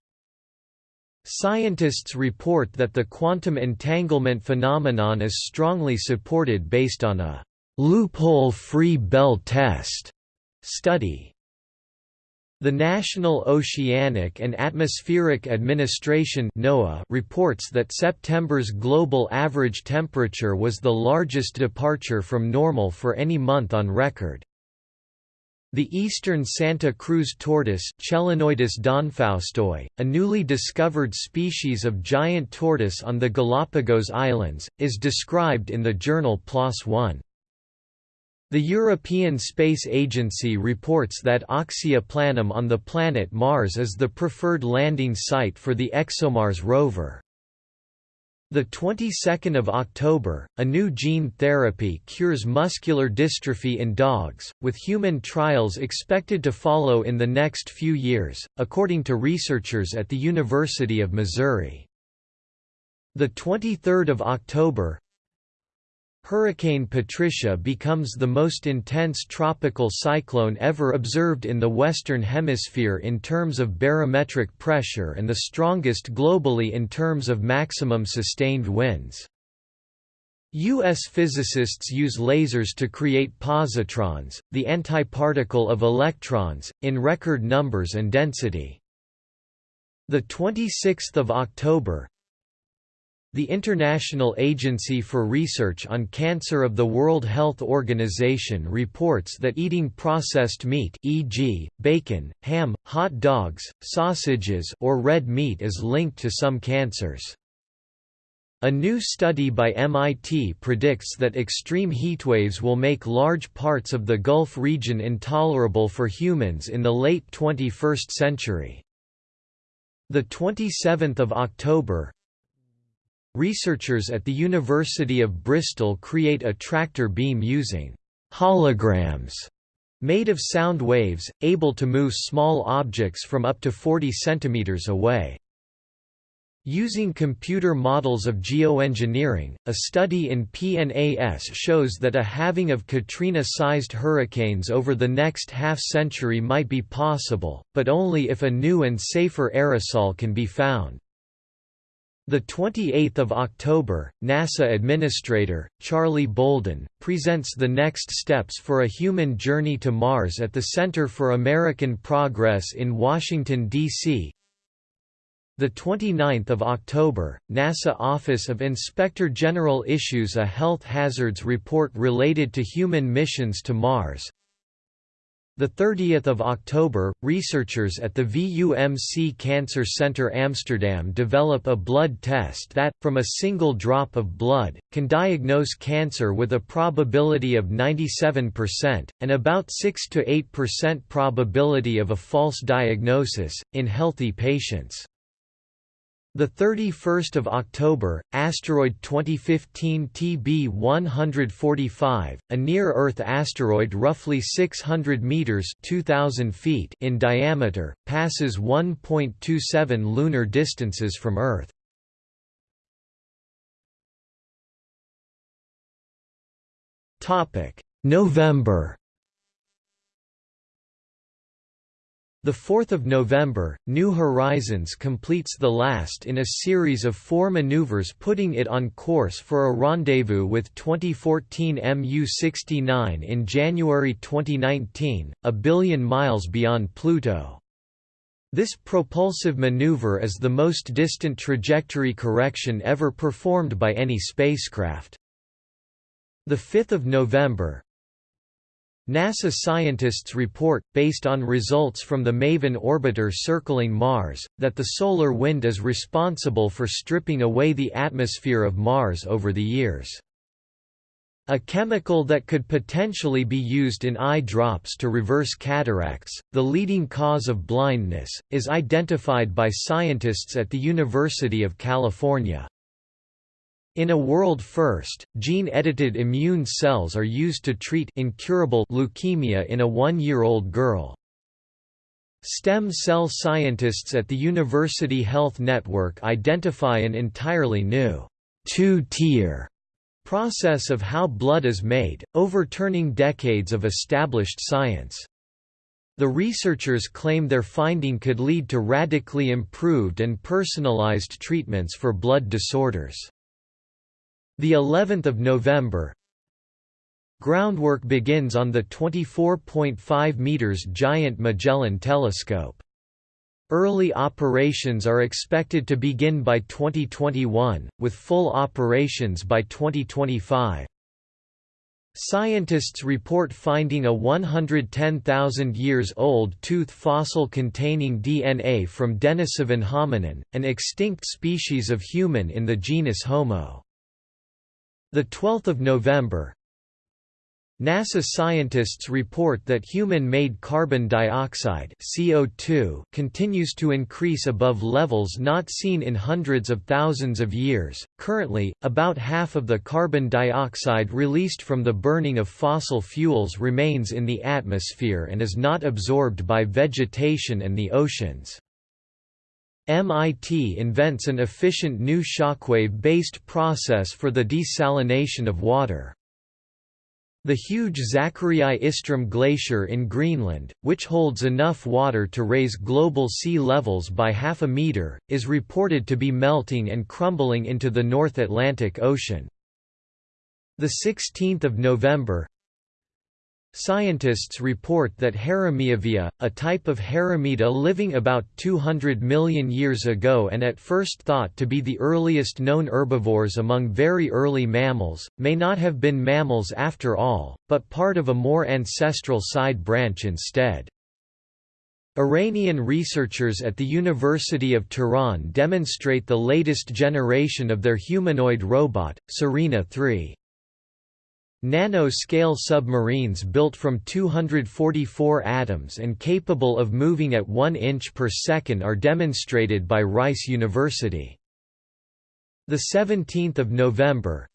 Scientists report that the quantum entanglement phenomenon is strongly supported based on a loophole-free Bell test study. The National Oceanic and Atmospheric Administration NOAA reports that September's global average temperature was the largest departure from normal for any month on record. The eastern Santa Cruz tortoise donfaustoi, a newly discovered species of giant tortoise on the Galapagos Islands, is described in the journal PLOS One. The European Space Agency reports that Oxia Planum on the planet Mars is the preferred landing site for the ExoMars rover. The 22nd of October, a new gene therapy cures muscular dystrophy in dogs, with human trials expected to follow in the next few years, according to researchers at the University of Missouri. The 23rd of October, Hurricane Patricia becomes the most intense tropical cyclone ever observed in the Western Hemisphere in terms of barometric pressure and the strongest globally in terms of maximum sustained winds. U.S. physicists use lasers to create positrons, the antiparticle of electrons, in record numbers and density. The 26th of October, the International Agency for Research on Cancer of the World Health Organization reports that eating processed meat e.g., bacon, ham, hot dogs, sausages or red meat is linked to some cancers. A new study by MIT predicts that extreme heatwaves will make large parts of the Gulf region intolerable for humans in the late 21st century. The 27th of October, Researchers at the University of Bristol create a tractor beam using holograms made of sound waves, able to move small objects from up to 40 cm away. Using computer models of geoengineering, a study in PNAS shows that a halving of Katrina-sized hurricanes over the next half-century might be possible, but only if a new and safer aerosol can be found. The 28th of October, NASA Administrator Charlie Bolden presents the next steps for a human journey to Mars at the Center for American Progress in Washington D.C. The 29th of October, NASA Office of Inspector General issues a health hazards report related to human missions to Mars. The 30th of October, researchers at the VUMC Cancer Center Amsterdam develop a blood test that, from a single drop of blood, can diagnose cancer with a probability of 97%, and about 6 to 8% probability of a false diagnosis, in healthy patients. The 31st of October, asteroid 2015 TB145, a near-Earth asteroid roughly 600 meters (2000 feet) in diameter, passes 1.27 lunar distances from Earth. Topic: November The 4th of November, New Horizons completes the last in a series of four maneuvers putting it on course for a rendezvous with 2014 MU-69 in January 2019, a billion miles beyond Pluto. This propulsive maneuver is the most distant trajectory correction ever performed by any spacecraft. The 5th of November, NASA scientists report, based on results from the MAVEN orbiter circling Mars, that the solar wind is responsible for stripping away the atmosphere of Mars over the years. A chemical that could potentially be used in eye drops to reverse cataracts, the leading cause of blindness, is identified by scientists at the University of California. In a world first, gene-edited immune cells are used to treat incurable leukemia in a one-year-old girl. Stem cell scientists at the University Health Network identify an entirely new two-tier process of how blood is made, overturning decades of established science. The researchers claim their finding could lead to radically improved and personalized treatments for blood disorders. The 11th of November Groundwork begins on the 24.5 meters giant Magellan telescope. Early operations are expected to begin by 2021, with full operations by 2025. Scientists report finding a 110,000 years old tooth fossil containing DNA from Denisovan hominin, an extinct species of human in the genus Homo. The 12th of November, NASA scientists report that human-made carbon dioxide CO2 continues to increase above levels not seen in hundreds of thousands of years. Currently, about half of the carbon dioxide released from the burning of fossil fuels remains in the atmosphere and is not absorbed by vegetation and the oceans. MIT invents an efficient new shockwave-based process for the desalination of water. The huge Zachariae Isstrom Glacier in Greenland, which holds enough water to raise global sea levels by half a meter, is reported to be melting and crumbling into the North Atlantic Ocean. The 16th of November, Scientists report that Haramiyavia, a type of Haramida living about 200 million years ago and at first thought to be the earliest known herbivores among very early mammals, may not have been mammals after all, but part of a more ancestral side branch instead. Iranian researchers at the University of Tehran demonstrate the latest generation of their humanoid robot, Surena 3. Nano-scale submarines built from 244 atoms and capable of moving at 1 inch per second are demonstrated by Rice University. The 17th of November,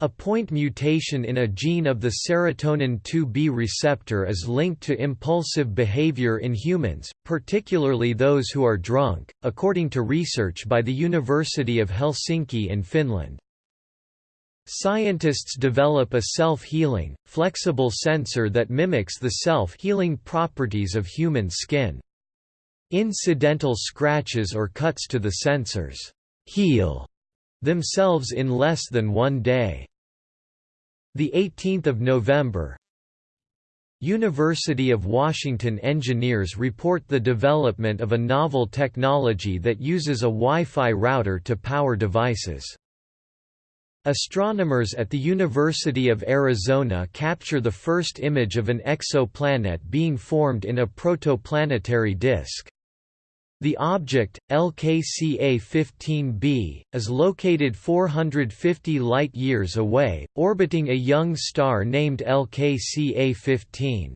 a point mutation in a gene of the serotonin 2B receptor is linked to impulsive behavior in humans, particularly those who are drunk, according to research by the University of Helsinki in Finland. Scientists develop a self-healing, flexible sensor that mimics the self-healing properties of human skin. Incidental scratches or cuts to the sensors heal themselves in less than one day. The 18th of November, University of Washington engineers report the development of a novel technology that uses a Wi-Fi router to power devices. Astronomers at the University of Arizona capture the first image of an exoplanet being formed in a protoplanetary disk. The object, LKCA-15b, is located 450 light-years away, orbiting a young star named LKCA-15.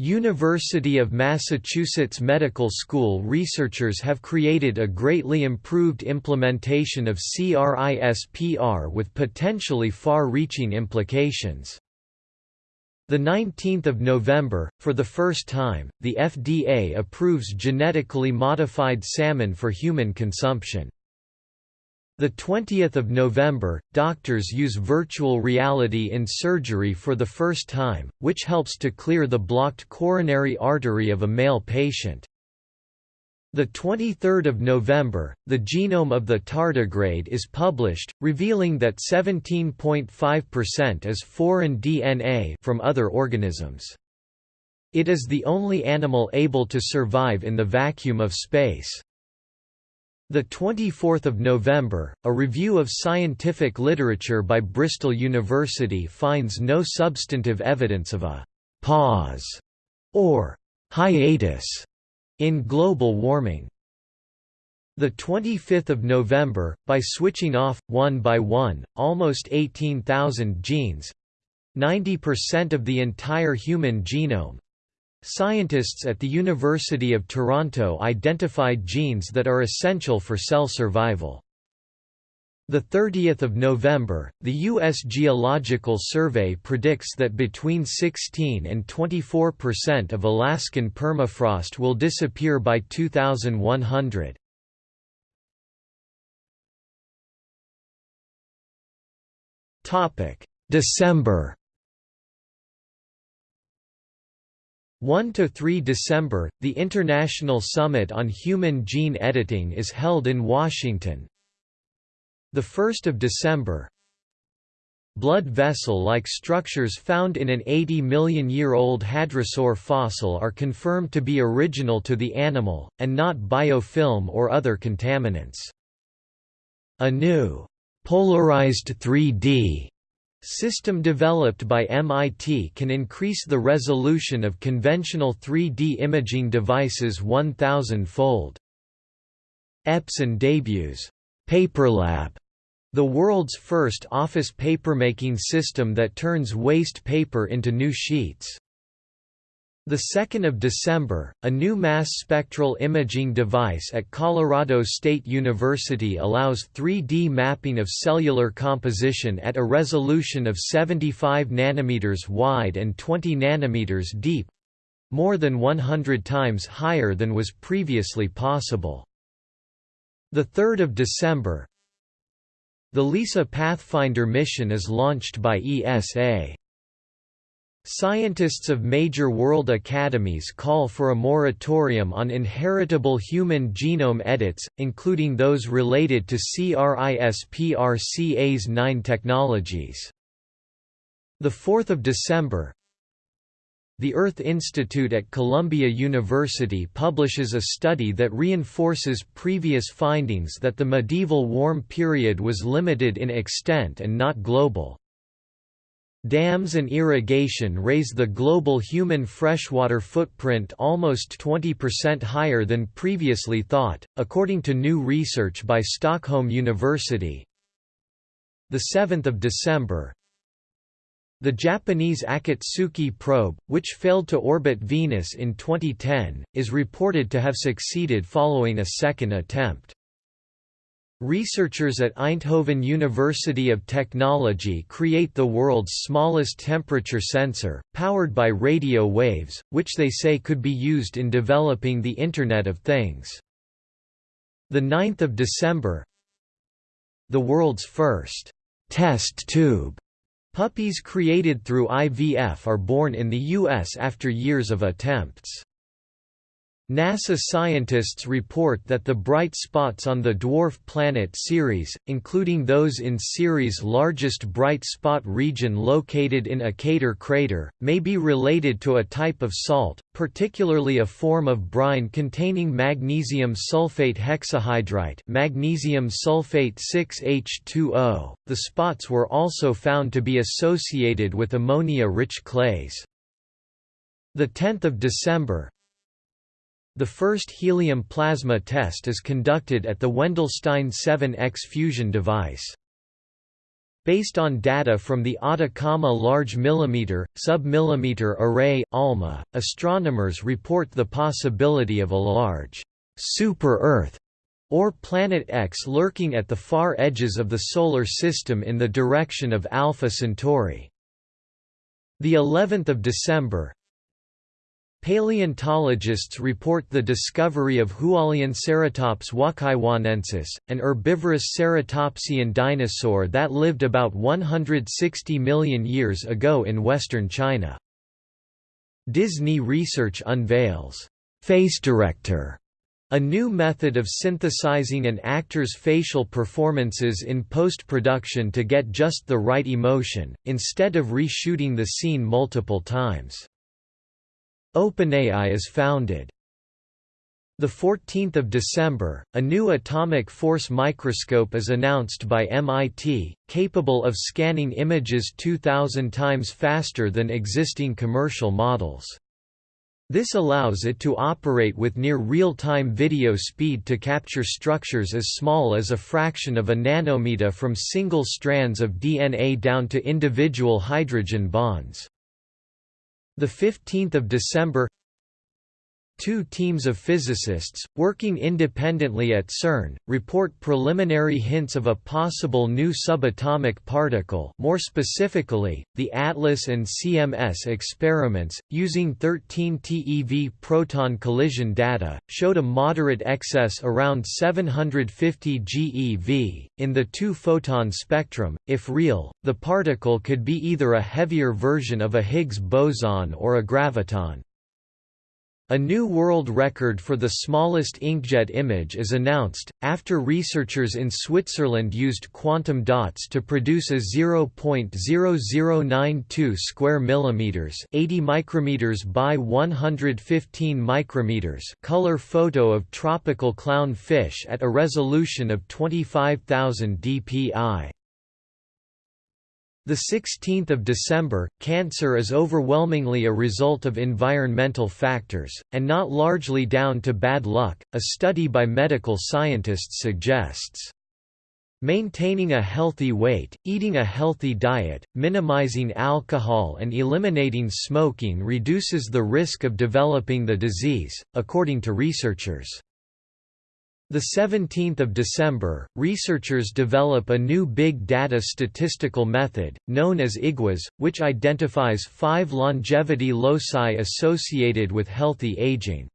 University of Massachusetts Medical School researchers have created a greatly improved implementation of CRISPR with potentially far-reaching implications. The 19th of November, for the first time, the FDA approves genetically modified salmon for human consumption. The 20th of November, doctors use virtual reality in surgery for the first time, which helps to clear the blocked coronary artery of a male patient. The 23rd of November, the genome of the tardigrade is published, revealing that 17.5% is foreign DNA from other organisms. It is the only animal able to survive in the vacuum of space. The 24th of November, a review of scientific literature by Bristol University finds no substantive evidence of a pause or hiatus in global warming. The 25th of November, by switching off one by one almost 18,000 genes, 90% of the entire human genome, Scientists at the University of Toronto identified genes that are essential for cell survival. The 30th of November, the U.S. Geological Survey predicts that between 16 and 24 percent of Alaskan permafrost will disappear by 2100. Topic: December 1–3 December, the International Summit on Human Gene Editing is held in Washington. 1 December Blood vessel-like structures found in an 80 million-year-old hadrosaur fossil are confirmed to be original to the animal, and not biofilm or other contaminants. A new, polarized 3D System developed by MIT can increase the resolution of conventional 3D imaging devices 1000-fold. Epson debuts PaperLab, the world's first office papermaking system that turns waste paper into new sheets. The 2nd of December, a new mass spectral imaging device at Colorado State University allows 3D mapping of cellular composition at a resolution of 75 nanometers wide and 20 nanometers deep, more than 100 times higher than was previously possible. The 3rd of December, the LISA Pathfinder mission is launched by ESA. Scientists of major world academies call for a moratorium on inheritable human genome edits, including those related to CRISPR-Cas9 technologies. 4 December The Earth Institute at Columbia University publishes a study that reinforces previous findings that the medieval warm period was limited in extent and not global. Dams and irrigation raise the global human freshwater footprint almost 20% higher than previously thought, according to new research by Stockholm University. 7 December The Japanese Akatsuki probe, which failed to orbit Venus in 2010, is reported to have succeeded following a second attempt. Researchers at Eindhoven University of Technology create the world's smallest temperature sensor, powered by radio waves, which they say could be used in developing the Internet of Things. 9 December The world's first test tube puppies created through IVF are born in the U.S. after years of attempts. NASA scientists report that the bright spots on the dwarf planet Ceres, including those in Ceres' largest bright spot region located in a crater, may be related to a type of salt, particularly a form of brine containing magnesium sulfate hexahydrite, magnesium sulfate 6H2O. The spots were also found to be associated with ammonia-rich clays. The 10th of December, the first helium plasma test is conducted at the Wendelstein 7X fusion device. Based on data from the Atacama Large Millimeter, Sub-Millimeter Array ALMA, astronomers report the possibility of a large super-Earth or Planet X lurking at the far edges of the Solar System in the direction of Alpha Centauri. The 11th of December, Paleontologists report the discovery of Hualianceratops wucaiwanensis, an herbivorous ceratopsian dinosaur that lived about 160 million years ago in western China. Disney Research unveils Face Director, a new method of synthesizing an actor's facial performances in post-production to get just the right emotion, instead of reshooting the scene multiple times. OpenAI is founded. The 14th of December, a new atomic force microscope is announced by MIT, capable of scanning images 2000 times faster than existing commercial models. This allows it to operate with near real-time video speed to capture structures as small as a fraction of a nanometer from single strands of DNA down to individual hydrogen bonds. The 15th of December Two teams of physicists, working independently at CERN, report preliminary hints of a possible new subatomic particle more specifically, the ATLAS and CMS experiments, using 13 TeV proton collision data, showed a moderate excess around 750 GeV. In the two-photon spectrum, if real, the particle could be either a heavier version of a Higgs boson or a graviton. A new world record for the smallest inkjet image is announced, after researchers in Switzerland used quantum dots to produce a 0.0092 square millimeters, 80 micrometers by 115 micrometers color photo of tropical clown fish at a resolution of 25,000 dpi. The 16th of December, cancer is overwhelmingly a result of environmental factors, and not largely down to bad luck, a study by medical scientists suggests. Maintaining a healthy weight, eating a healthy diet, minimizing alcohol and eliminating smoking reduces the risk of developing the disease, according to researchers. The 17th of December, researchers develop a new big data statistical method, known as IGWAS, which identifies five longevity loci associated with healthy aging.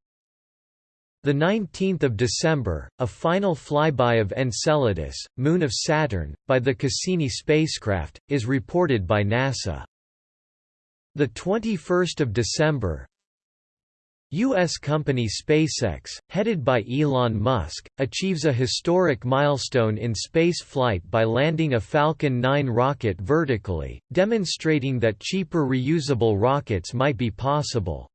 The 19th of December, a final flyby of Enceladus, moon of Saturn, by the Cassini spacecraft, is reported by NASA. The 21st of December, U.S. company SpaceX, headed by Elon Musk, achieves a historic milestone in space flight by landing a Falcon 9 rocket vertically, demonstrating that cheaper reusable rockets might be possible.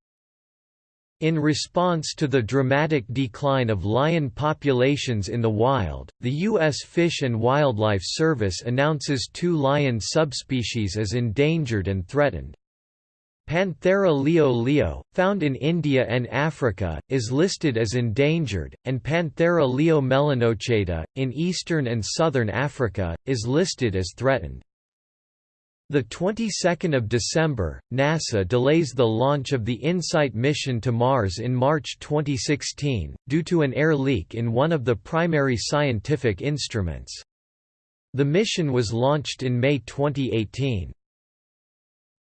In response to the dramatic decline of lion populations in the wild, the U.S. Fish and Wildlife Service announces two lion subspecies as endangered and threatened. Panthera leo leo, found in India and Africa, is listed as endangered, and Panthera leo melanochaeta, in eastern and southern Africa, is listed as threatened. The 22nd of December, NASA delays the launch of the InSight mission to Mars in March 2016, due to an air leak in one of the primary scientific instruments. The mission was launched in May 2018.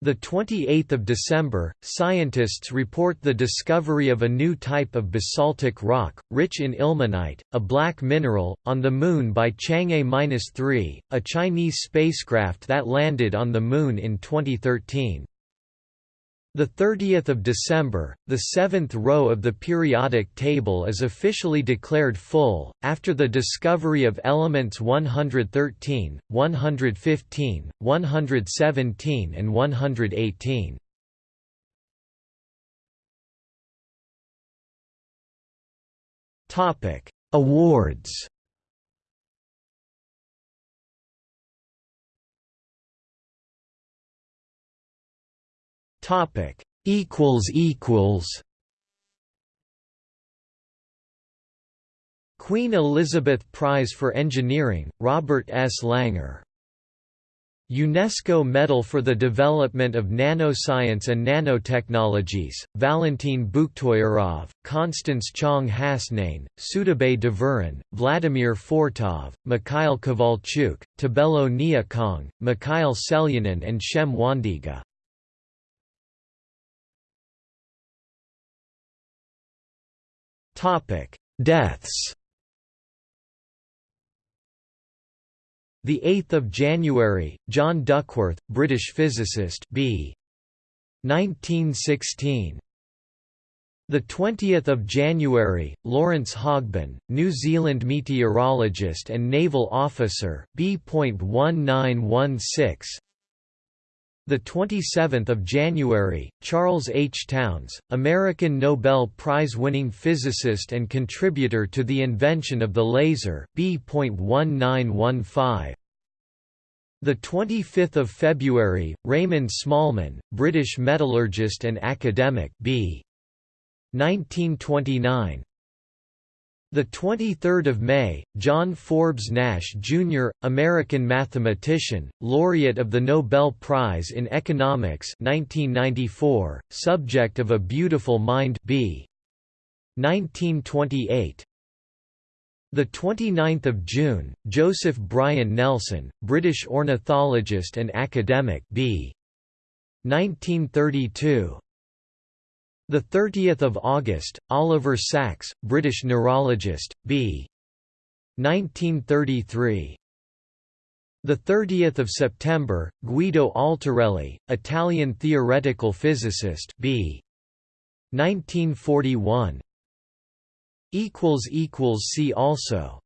The 28th of December, scientists report the discovery of a new type of basaltic rock, rich in ilmenite, a black mineral, on the Moon by Chang'e-3, a Chinese spacecraft that landed on the Moon in 2013. The 30th of December, the seventh row of the periodic table is officially declared full, after the discovery of elements 113, 115, 117 and 118. Awards Topic equals equals Queen Elizabeth Prize for Engineering, Robert S. Langer UNESCO Medal for the Development of Nanoscience and Nanotechnologies, Valentin Bukhtoyarov, Constance Chang Hasnain, Sudabay Devurin, Vladimir Fortov, Mikhail Kovalchuk, Tebello Nyokong, Mikhail Selyanin and Shem Wandiga. Deaths The 8th of January, John Duckworth, British physicist, b. 1916. The 20th of January, Lawrence Hogben, New Zealand meteorologist and naval officer, B.1916. The 27th of January, Charles H. Townes, American Nobel Prize-winning physicist and contributor to the invention of the laser, B.1915. The 25th of February, Raymond Smallman, British metallurgist and academic, B. 1929. The 23rd of May, John Forbes Nash Jr., American mathematician, laureate of the Nobel Prize in Economics 1994, subject of A Beautiful Mind B. 1928. The 29th of June, Joseph Bryan Nelson, British ornithologist and academic B. 1932. The 30th of August, Oliver Sacks, British neurologist, b. 1933. The 30th of September, Guido Altarelli, Italian theoretical physicist, b. 1941. Equals equals see also